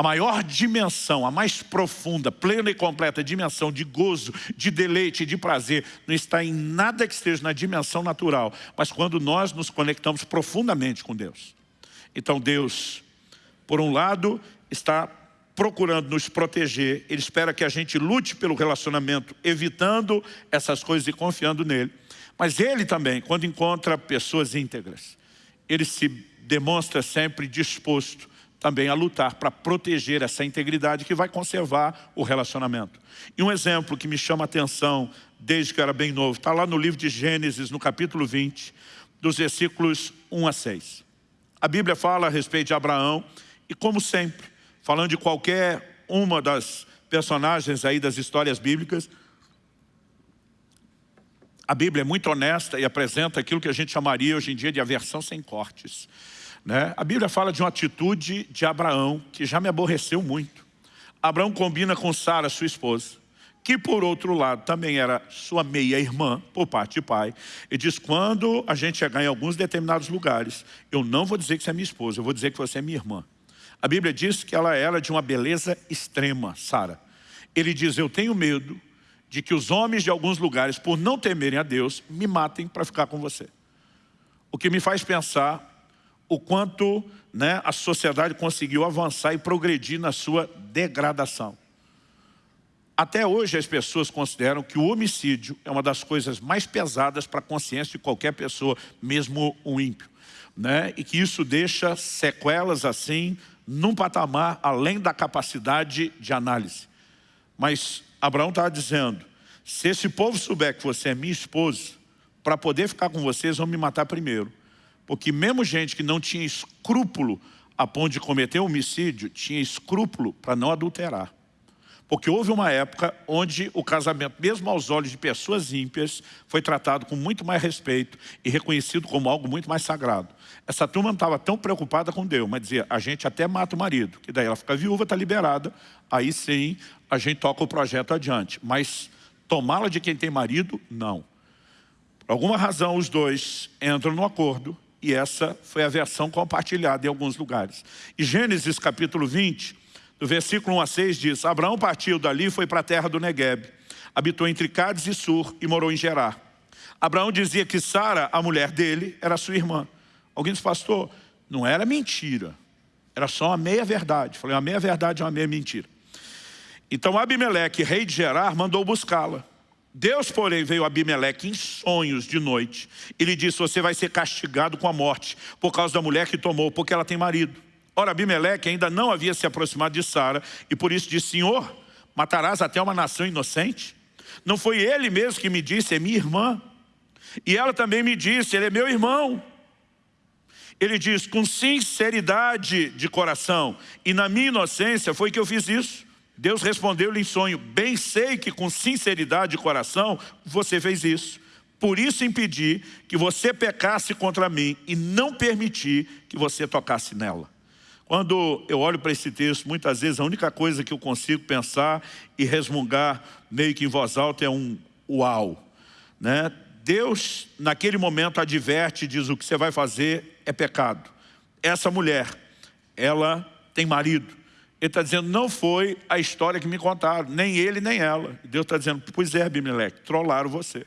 a maior dimensão, a mais profunda, plena e completa dimensão de gozo, de deleite, de prazer, não está em nada que esteja na dimensão natural, mas quando nós nos conectamos profundamente com Deus. Então Deus, por um lado, está procurando nos proteger, Ele espera que a gente lute pelo relacionamento, evitando essas coisas e confiando nele. Mas Ele também, quando encontra pessoas íntegras, Ele se demonstra sempre disposto também a lutar para proteger essa integridade que vai conservar o relacionamento. E um exemplo que me chama a atenção desde que eu era bem novo, está lá no livro de Gênesis, no capítulo 20, dos versículos 1 a 6. A Bíblia fala a respeito de Abraão e como sempre, falando de qualquer uma das personagens aí das histórias bíblicas, a Bíblia é muito honesta e apresenta aquilo que a gente chamaria hoje em dia de aversão sem cortes. Né? A Bíblia fala de uma atitude de Abraão que já me aborreceu muito. Abraão combina com Sara, sua esposa, que por outro lado também era sua meia-irmã, por parte de pai, e diz, quando a gente chegar em alguns determinados lugares, eu não vou dizer que você é minha esposa, eu vou dizer que você é minha irmã. A Bíblia diz que ela era de uma beleza extrema, Sara. Ele diz, eu tenho medo de que os homens de alguns lugares, por não temerem a Deus, me matem para ficar com você. O que me faz pensar o quanto né, a sociedade conseguiu avançar e progredir na sua degradação. Até hoje as pessoas consideram que o homicídio é uma das coisas mais pesadas para a consciência de qualquer pessoa, mesmo um ímpio. Né? E que isso deixa sequelas assim, num patamar além da capacidade de análise. Mas Abraão estava dizendo, se esse povo souber que você é minha esposa, para poder ficar com vocês, vão me matar primeiro. Porque mesmo gente que não tinha escrúpulo a ponto de cometer homicídio, tinha escrúpulo para não adulterar. Porque houve uma época onde o casamento, mesmo aos olhos de pessoas ímpias, foi tratado com muito mais respeito e reconhecido como algo muito mais sagrado. Essa turma não estava tão preocupada com Deus, mas dizia, a gente até mata o marido, que daí ela fica viúva, está liberada, aí sim a gente toca o projeto adiante. Mas tomá-la de quem tem marido, não. Por alguma razão, os dois entram no acordo e essa foi a versão compartilhada em alguns lugares. E Gênesis capítulo 20, do versículo 1 a 6 diz, Abraão partiu dali e foi para a terra do Negueb. Habitou entre Cádiz e Sur e morou em Gerar. Abraão dizia que Sara, a mulher dele, era sua irmã. Alguém disse, pastor, não era mentira. Era só uma meia-verdade. Falei, uma meia-verdade é uma meia-mentira. Então Abimeleque, rei de Gerar, mandou buscá-la. Deus, porém, veio a Abimeleque em sonhos de noite. E lhe disse, você vai ser castigado com a morte por causa da mulher que tomou, porque ela tem marido. Ora, Abimeleque ainda não havia se aproximado de Sara e por isso disse, Senhor, matarás até uma nação inocente? Não foi ele mesmo que me disse, é minha irmã. E ela também me disse, ele é meu irmão. Ele diz, com sinceridade de coração e na minha inocência foi que eu fiz isso. Deus respondeu-lhe em sonho, bem sei que com sinceridade de coração você fez isso. Por isso impedi que você pecasse contra mim e não permiti que você tocasse nela. Quando eu olho para esse texto, muitas vezes a única coisa que eu consigo pensar e resmungar meio que em voz alta é um uau. Né? Deus, naquele momento, adverte e diz o que você vai fazer é pecado. Essa mulher, ela tem marido. Ele está dizendo, não foi a história que me contaram, nem ele, nem ela. Deus está dizendo, pois é, Abimeleque, trollaram você.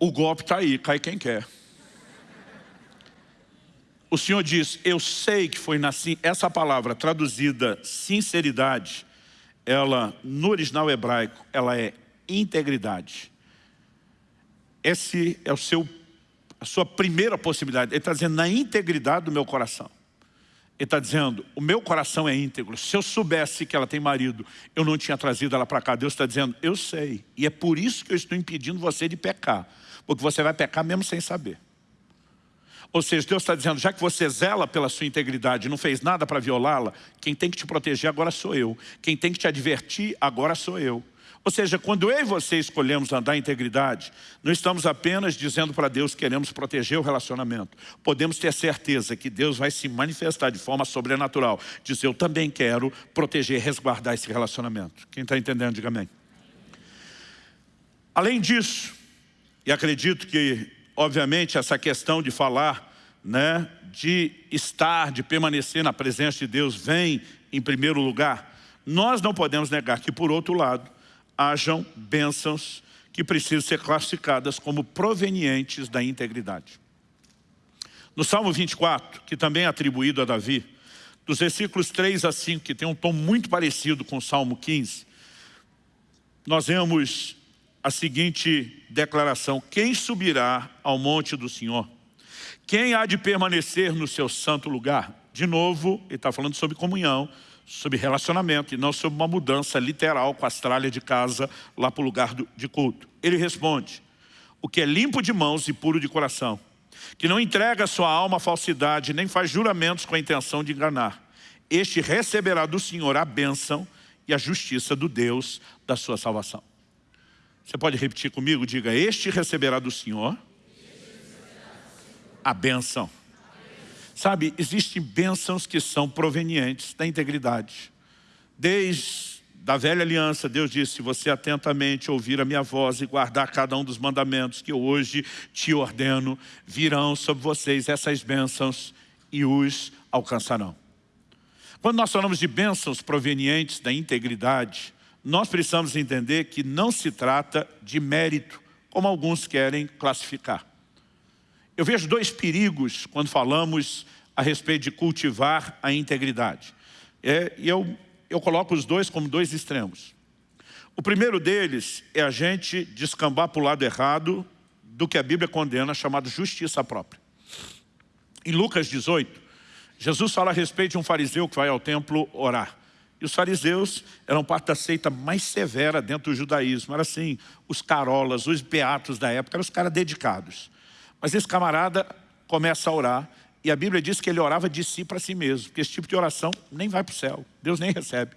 o golpe está aí, cai quem quer. O Senhor diz, eu sei que foi nasci. Essa palavra traduzida sinceridade, ela, no original hebraico, ela é integridade. Esse é o seu, a sua primeira possibilidade. Ele está dizendo, na integridade do meu coração. Ele está dizendo, o meu coração é íntegro. Se eu soubesse que ela tem marido, eu não tinha trazido ela para cá. Deus está dizendo, eu sei. E é por isso que eu estou impedindo você de pecar. Porque você vai pecar mesmo sem saber. Ou seja, Deus está dizendo, já que você zela pela sua integridade, não fez nada para violá-la, quem tem que te proteger agora sou eu. Quem tem que te advertir agora sou eu. Ou seja, quando eu e você escolhemos andar em integridade, não estamos apenas dizendo para Deus que queremos proteger o relacionamento. Podemos ter certeza que Deus vai se manifestar de forma sobrenatural. Dizer, eu também quero proteger, resguardar esse relacionamento. Quem está entendendo, diga amém. Além disso, e acredito que, obviamente, essa questão de falar, né, de estar, de permanecer na presença de Deus, vem em primeiro lugar. Nós não podemos negar que, por outro lado, hajam bênçãos que precisam ser classificadas como provenientes da integridade. No Salmo 24, que também é atribuído a Davi, dos versículos 3 a 5, que tem um tom muito parecido com o Salmo 15, nós vemos a seguinte declaração, quem subirá ao monte do Senhor? Quem há de permanecer no seu santo lugar? De novo, ele está falando sobre comunhão, sobre relacionamento e não sobre uma mudança literal com as tralhas de casa lá para o lugar do, de culto. Ele responde, o que é limpo de mãos e puro de coração, que não entrega sua alma à falsidade, nem faz juramentos com a intenção de enganar. Este receberá do Senhor a bênção e a justiça do Deus da sua salvação. Você pode repetir comigo? Diga, este receberá do Senhor a bênção Sabe, existem bênçãos que são provenientes da integridade. Desde da velha aliança, Deus disse, se você atentamente ouvir a minha voz e guardar cada um dos mandamentos que hoje te ordeno, virão sobre vocês essas bênçãos e os alcançarão. Quando nós falamos de bênçãos provenientes da integridade, nós precisamos entender que não se trata de mérito, como alguns querem classificar. Eu vejo dois perigos quando falamos a respeito de cultivar a integridade. É, e eu, eu coloco os dois como dois extremos. O primeiro deles é a gente descambar para o lado errado do que a Bíblia condena, chamado justiça própria. Em Lucas 18, Jesus fala a respeito de um fariseu que vai ao templo orar. E os fariseus eram parte da seita mais severa dentro do judaísmo. Era assim, os carolas, os beatos da época, eram os caras dedicados. Mas esse camarada começa a orar e a Bíblia diz que ele orava de si para si mesmo, porque esse tipo de oração nem vai para o céu, Deus nem recebe.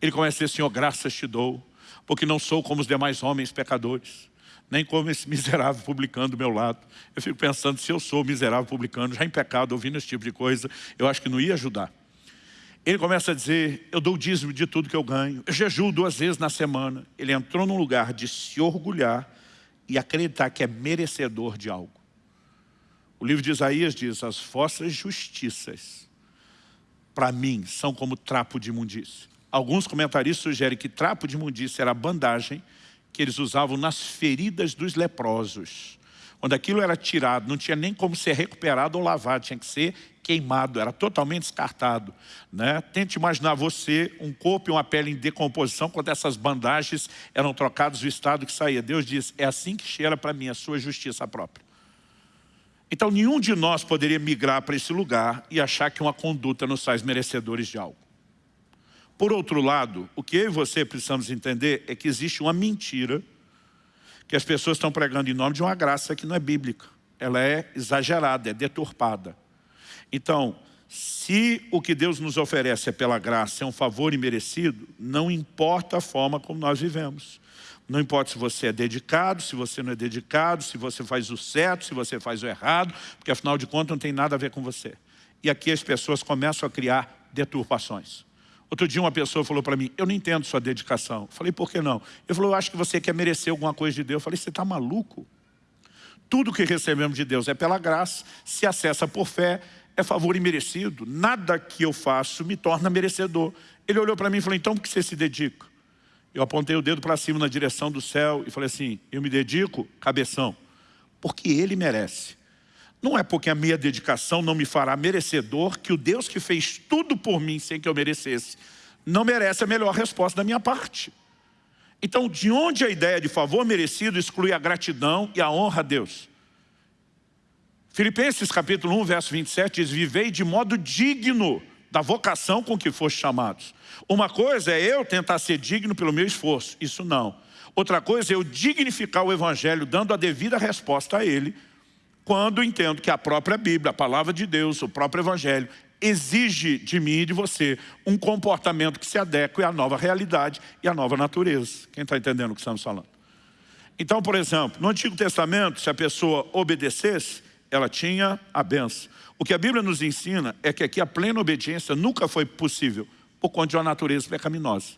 Ele começa a dizer, Senhor, graças te dou, porque não sou como os demais homens pecadores, nem como esse miserável publicano do meu lado. Eu fico pensando, se eu sou miserável publicano, já em pecado, ouvindo esse tipo de coisa, eu acho que não ia ajudar. Ele começa a dizer, eu dou o dízimo de tudo que eu ganho, eu jejuo duas vezes na semana. Ele entrou num lugar de se orgulhar e acreditar que é merecedor de algo. O livro de Isaías diz, as vossas justiças, para mim, são como trapo de imundícia. Alguns comentaristas sugerem que trapo de imundícia era a bandagem que eles usavam nas feridas dos leprosos. Quando aquilo era tirado, não tinha nem como ser recuperado ou lavado, tinha que ser queimado, era totalmente descartado. Né? Tente imaginar você, um corpo e uma pele em decomposição, quando essas bandagens eram trocadas do estado que saía. Deus diz, é assim que cheira para mim a sua justiça própria. Então nenhum de nós poderia migrar para esse lugar e achar que uma conduta nos faz merecedores de algo. Por outro lado, o que eu e você precisamos entender é que existe uma mentira que as pessoas estão pregando em nome de uma graça que não é bíblica. Ela é exagerada, é deturpada. Então, se o que Deus nos oferece é pela graça, é um favor imerecido, não importa a forma como nós vivemos. Não importa se você é dedicado, se você não é dedicado, se você faz o certo, se você faz o errado, porque afinal de contas não tem nada a ver com você. E aqui as pessoas começam a criar deturpações. Outro dia uma pessoa falou para mim, eu não entendo sua dedicação. Eu falei, por que não? Ele falou, eu acho que você quer merecer alguma coisa de Deus. Eu falei, você está maluco? Tudo que recebemos de Deus é pela graça, se acessa por fé, é favor imerecido. Nada que eu faço me torna merecedor. Ele olhou para mim e falou, então por que você se dedica? Eu apontei o dedo para cima na direção do céu e falei assim, eu me dedico, cabeção, porque Ele merece. Não é porque a minha dedicação não me fará merecedor que o Deus que fez tudo por mim sem que eu merecesse, não merece a melhor resposta da minha parte. Então, de onde a ideia de favor merecido exclui a gratidão e a honra a Deus? Filipenses capítulo 1, verso 27 diz, vivei de modo digno da vocação com que foste chamados. Uma coisa é eu tentar ser digno pelo meu esforço, isso não. Outra coisa é eu dignificar o Evangelho, dando a devida resposta a ele, quando entendo que a própria Bíblia, a palavra de Deus, o próprio Evangelho, exige de mim e de você um comportamento que se adeque à nova realidade e à nova natureza. Quem está entendendo o que estamos falando? Então, por exemplo, no Antigo Testamento, se a pessoa obedecesse, ela tinha a benção. O que a Bíblia nos ensina é que aqui a plena obediência nunca foi possível por conta de uma natureza pecaminosa.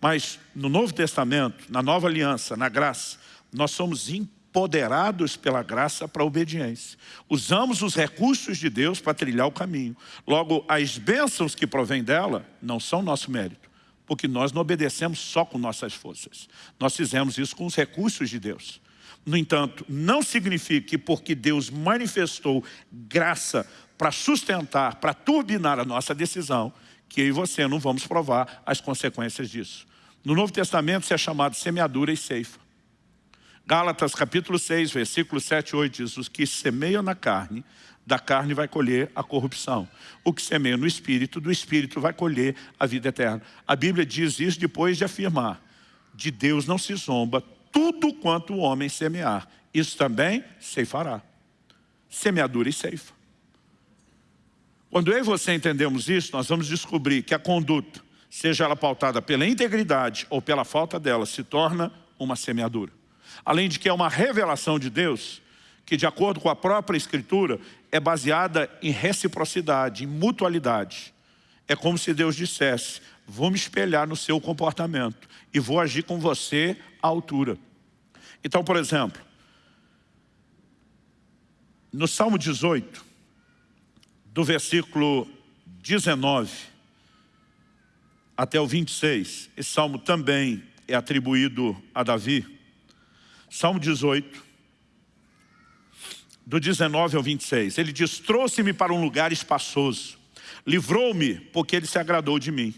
Mas no Novo Testamento, na Nova Aliança, na graça, nós somos empoderados pela graça para a obediência. Usamos os recursos de Deus para trilhar o caminho. Logo, as bênçãos que provêm dela não são nosso mérito, porque nós não obedecemos só com nossas forças. Nós fizemos isso com os recursos de Deus. No entanto, não significa que porque Deus manifestou graça para sustentar, para turbinar a nossa decisão, que eu e você não vamos provar as consequências disso. No Novo Testamento isso é chamado semeadura e ceifa. Gálatas capítulo 6, versículo 7 e 8 diz, os que semeiam na carne, da carne vai colher a corrupção. O que semeia no Espírito, do Espírito vai colher a vida eterna. A Bíblia diz isso depois de afirmar, de Deus não se zomba, tudo quanto o homem semear, isso também ceifará. Semeadura e ceifa. Quando eu e você entendemos isso, nós vamos descobrir que a conduta, seja ela pautada pela integridade ou pela falta dela, se torna uma semeadura. Além de que é uma revelação de Deus, que de acordo com a própria Escritura, é baseada em reciprocidade, em mutualidade. É como se Deus dissesse, vou me espelhar no seu comportamento e vou agir com você à altura. Então, por exemplo, no Salmo 18, do versículo 19 até o 26, esse salmo também é atribuído a Davi. Salmo 18, do 19 ao 26, ele diz, trouxe-me para um lugar espaçoso, livrou-me porque ele se agradou de mim.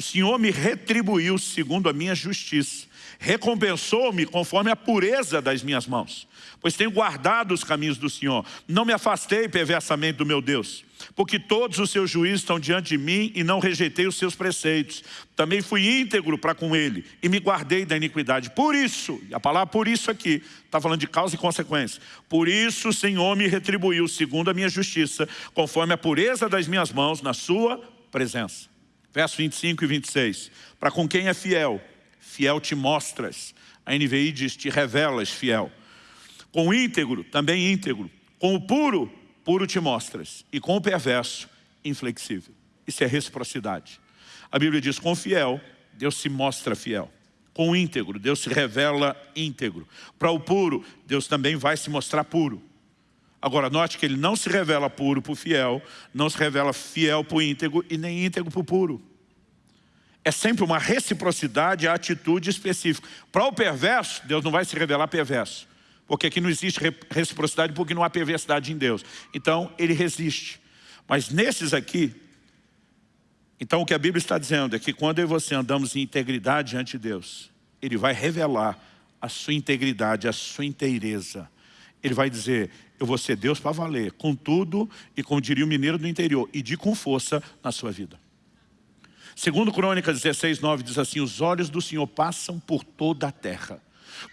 O Senhor me retribuiu segundo a minha justiça. Recompensou-me conforme a pureza das minhas mãos. Pois tenho guardado os caminhos do Senhor. Não me afastei perversamente do meu Deus. Porque todos os seus juízos estão diante de mim e não rejeitei os seus preceitos. Também fui íntegro para com ele e me guardei da iniquidade. Por isso, a palavra por isso aqui, está falando de causa e consequência. Por isso o Senhor me retribuiu segundo a minha justiça, conforme a pureza das minhas mãos na sua presença. Verso 25 e 26. Para com quem é fiel, fiel te mostras. A NVI diz, te revelas fiel. Com o íntegro, também íntegro. Com o puro, puro te mostras. E com o perverso, inflexível. Isso é reciprocidade. A Bíblia diz, com o fiel, Deus se mostra fiel. Com o íntegro, Deus se revela íntegro. Para o puro, Deus também vai se mostrar puro. Agora, note que ele não se revela puro para o fiel, não se revela fiel para o íntegro e nem íntegro para o puro. É sempre uma reciprocidade, a atitude específica. Para o perverso, Deus não vai se revelar perverso. Porque aqui não existe reciprocidade porque não há perversidade em Deus. Então, ele resiste. Mas nesses aqui, então o que a Bíblia está dizendo é que quando eu e você andamos em integridade diante de Deus, Ele vai revelar a sua integridade, a sua inteireza. Ele vai dizer, eu vou ser Deus para valer, com tudo e como diria o mineiro do interior, e de com força na sua vida. Segundo Crônicas 16, 9 diz assim, os olhos do Senhor passam por toda a terra,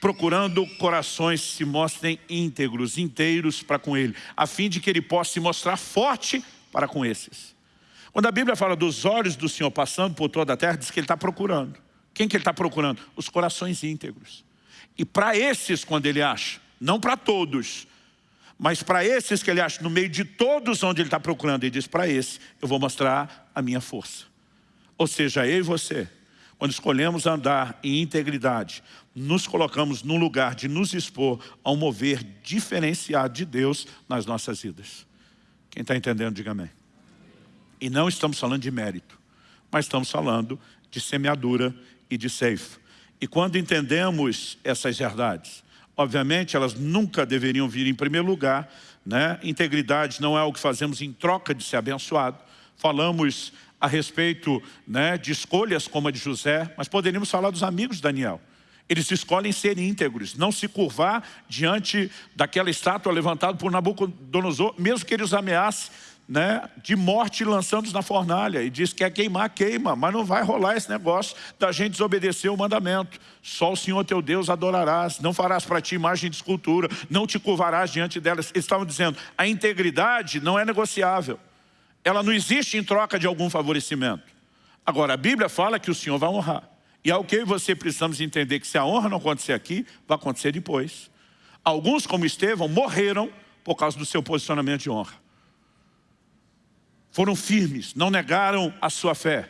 procurando corações se mostrem íntegros, inteiros para com Ele, a fim de que Ele possa se mostrar forte para com esses. Quando a Bíblia fala dos olhos do Senhor passando por toda a terra, diz que Ele está procurando. Quem que Ele está procurando? Os corações íntegros. E para esses, quando Ele acha, não para todos, mas para esses que ele acha, no meio de todos onde ele está procurando, ele diz, para esse, eu vou mostrar a minha força. Ou seja, eu e você, quando escolhemos andar em integridade, nos colocamos num lugar de nos expor a um mover diferenciado de Deus nas nossas vidas. Quem está entendendo, diga amém. E não estamos falando de mérito, mas estamos falando de semeadura e de ceifa. E quando entendemos essas verdades, Obviamente, elas nunca deveriam vir em primeiro lugar. Né? Integridade não é o que fazemos em troca de ser abençoado. Falamos a respeito né, de escolhas como a de José, mas poderíamos falar dos amigos de Daniel. Eles escolhem ser íntegros, não se curvar diante daquela estátua levantada por Nabucodonosor, mesmo que ele os ameace né, de morte lançando-os na fornalha. E diz que quer queimar, queima, mas não vai rolar esse negócio da gente desobedecer o mandamento. Só o Senhor teu Deus adorarás, não farás para ti imagem de escultura, não te curvarás diante delas. Eles estavam dizendo, a integridade não é negociável. Ela não existe em troca de algum favorecimento. Agora, a Bíblia fala que o Senhor vai honrar. E é o que você precisamos entender que se a honra não acontecer aqui, vai acontecer depois. Alguns, como Estevão, morreram por causa do seu posicionamento de honra foram firmes, não negaram a sua fé.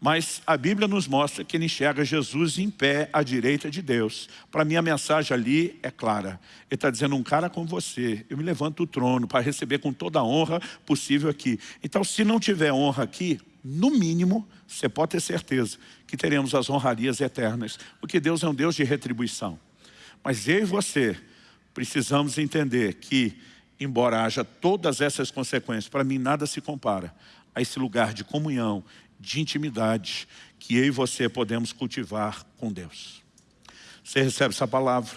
Mas a Bíblia nos mostra que ele enxerga Jesus em pé à direita de Deus. Para mim a mensagem ali é clara. Ele está dizendo, um cara como você, eu me levanto do trono para receber com toda a honra possível aqui. Então se não tiver honra aqui, no mínimo, você pode ter certeza que teremos as honrarias eternas. Porque Deus é um Deus de retribuição. Mas eu e você precisamos entender que embora haja todas essas consequências, para mim nada se compara a esse lugar de comunhão, de intimidade, que eu e você podemos cultivar com Deus. Você recebe essa palavra?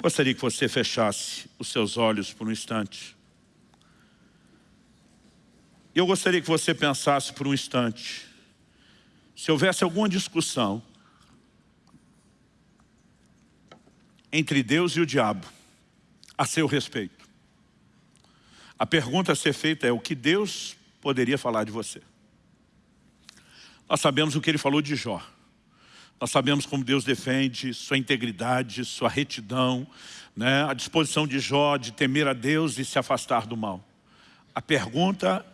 Gostaria que você fechasse os seus olhos por um instante. Eu gostaria que você pensasse por um instante, se houvesse alguma discussão entre Deus e o diabo, a seu respeito. A pergunta a ser feita é o que Deus poderia falar de você. Nós sabemos o que ele falou de Jó. Nós sabemos como Deus defende sua integridade, sua retidão, né? a disposição de Jó de temer a Deus e se afastar do mal. A pergunta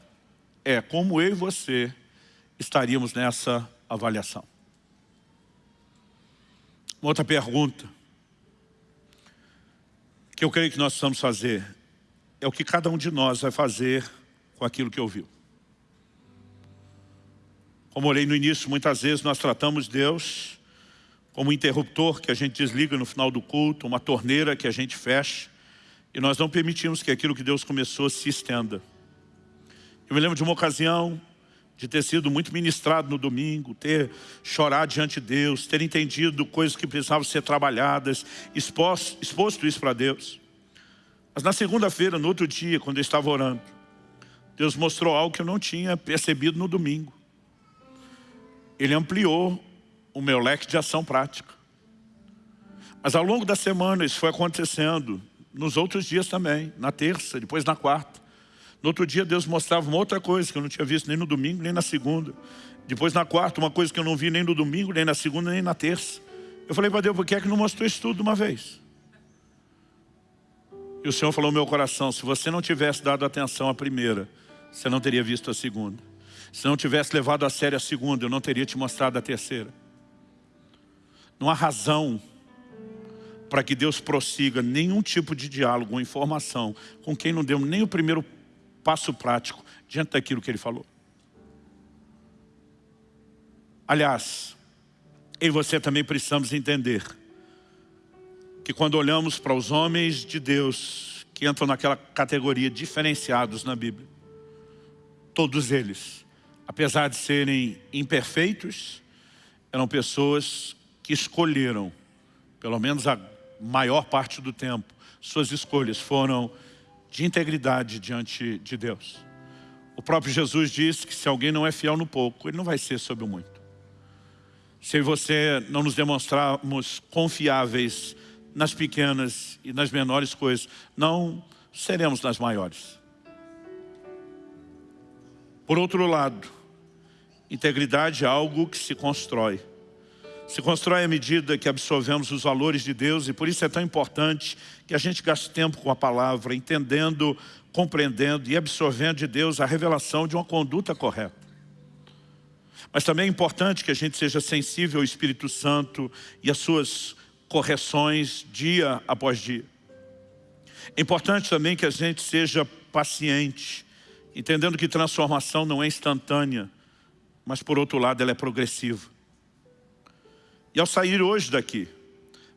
é como eu e você estaríamos nessa avaliação. Uma outra pergunta que eu creio que nós precisamos fazer é o que cada um de nós vai fazer com aquilo que ouviu. Como olhei no início, muitas vezes nós tratamos Deus como um interruptor que a gente desliga no final do culto, uma torneira que a gente fecha, e nós não permitimos que aquilo que Deus começou se estenda. Eu me lembro de uma ocasião de ter sido muito ministrado no domingo, ter chorado diante de Deus, ter entendido coisas que precisavam ser trabalhadas, exposto, exposto isso para Deus. Mas na segunda-feira, no outro dia, quando eu estava orando, Deus mostrou algo que eu não tinha percebido no domingo. Ele ampliou o meu leque de ação prática. Mas ao longo da semana isso foi acontecendo, nos outros dias também, na terça, depois na quarta. No outro dia Deus mostrava uma outra coisa que eu não tinha visto nem no domingo, nem na segunda. Depois na quarta, uma coisa que eu não vi nem no domingo, nem na segunda, nem na terça. Eu falei para Deus, por que é que não mostrou isso tudo de uma vez? E o Senhor falou no meu coração, se você não tivesse dado atenção à primeira, você não teria visto a segunda. Se não tivesse levado a sério a segunda, eu não teria te mostrado a terceira. Não há razão para que Deus prossiga nenhum tipo de diálogo ou informação com quem não deu nem o primeiro passo prático diante daquilo que ele falou. Aliás, eu e você também precisamos entender que quando olhamos para os homens de Deus que entram naquela categoria diferenciados na Bíblia, todos eles, apesar de serem imperfeitos, eram pessoas que escolheram, pelo menos a maior parte do tempo, suas escolhas foram de integridade diante de Deus. O próprio Jesus disse que se alguém não é fiel no pouco, ele não vai ser sobre o muito. Se você não nos demonstrarmos confiáveis nas pequenas e nas menores coisas, não seremos nas maiores. Por outro lado, integridade é algo que se constrói se constrói à medida que absorvemos os valores de Deus e por isso é tão importante que a gente gaste tempo com a palavra, entendendo, compreendendo e absorvendo de Deus a revelação de uma conduta correta. Mas também é importante que a gente seja sensível ao Espírito Santo e às suas correções dia após dia. É importante também que a gente seja paciente, entendendo que transformação não é instantânea, mas por outro lado ela é progressiva. E ao sair hoje daqui,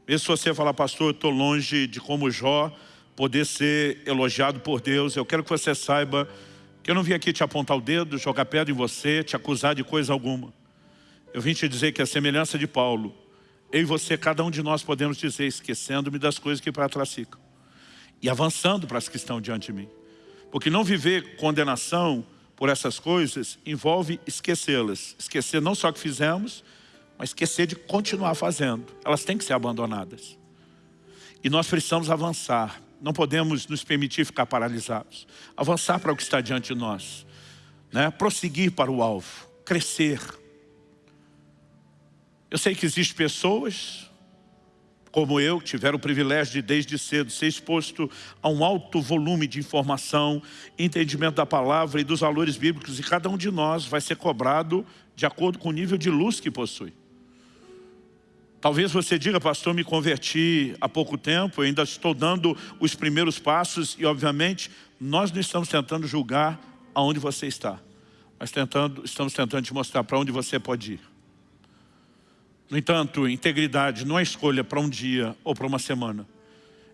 Mesmo se você falar, pastor, eu estou longe de como Jó poder ser elogiado por Deus, eu quero que você saiba que eu não vim aqui te apontar o dedo, jogar pedra em você, te acusar de coisa alguma. Eu vim te dizer que a semelhança de Paulo, eu e você, cada um de nós podemos dizer, esquecendo-me das coisas que para trás ficam. E avançando para as que estão diante de mim. Porque não viver condenação por essas coisas envolve esquecê-las. Esquecer não só o que fizemos, mas esquecer de continuar fazendo. Elas têm que ser abandonadas. E nós precisamos avançar. Não podemos nos permitir ficar paralisados. Avançar para o que está diante de nós. Né? Prosseguir para o alvo. Crescer eu sei que existem pessoas, como eu, que tiveram o privilégio de desde cedo ser exposto a um alto volume de informação, entendimento da palavra e dos valores bíblicos, e cada um de nós vai ser cobrado de acordo com o nível de luz que possui. Talvez você diga, pastor, me converti há pouco tempo, ainda estou dando os primeiros passos e, obviamente, nós não estamos tentando julgar aonde você está, mas tentando, estamos tentando te mostrar para onde você pode ir. No entanto, integridade não é escolha para um dia ou para uma semana.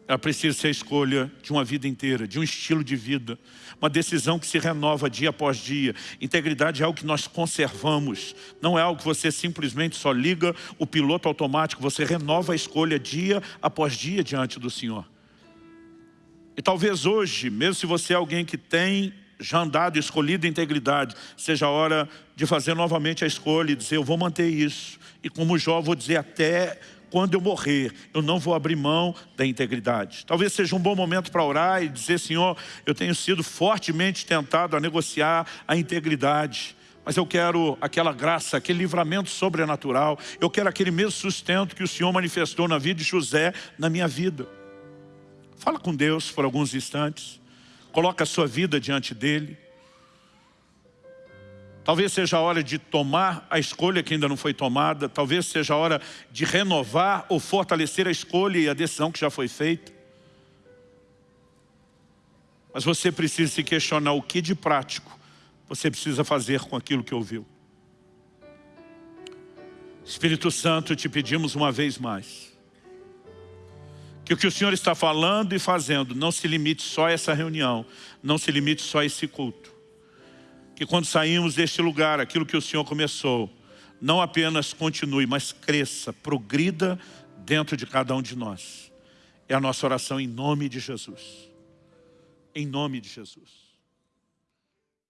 Ela precisa ser a escolha de uma vida inteira, de um estilo de vida. Uma decisão que se renova dia após dia. Integridade é algo que nós conservamos. Não é algo que você simplesmente só liga o piloto automático. Você renova a escolha dia após dia diante do Senhor. E talvez hoje, mesmo se você é alguém que tem já andado, escolhido integridade, seja a hora de fazer novamente a escolha e dizer, eu vou manter isso. E como Jó, vou dizer até quando eu morrer, eu não vou abrir mão da integridade. Talvez seja um bom momento para orar e dizer, Senhor, eu tenho sido fortemente tentado a negociar a integridade, mas eu quero aquela graça, aquele livramento sobrenatural, eu quero aquele mesmo sustento que o Senhor manifestou na vida de José, na minha vida. Fala com Deus por alguns instantes. Coloca a sua vida diante dele. Talvez seja a hora de tomar a escolha que ainda não foi tomada. Talvez seja a hora de renovar ou fortalecer a escolha e a decisão que já foi feita. Mas você precisa se questionar o que de prático você precisa fazer com aquilo que ouviu. Espírito Santo, te pedimos uma vez mais que o que o Senhor está falando e fazendo não se limite só a essa reunião, não se limite só a esse culto. Que quando saímos deste lugar, aquilo que o Senhor começou, não apenas continue, mas cresça, progrida dentro de cada um de nós. É a nossa oração em nome de Jesus. Em nome de Jesus.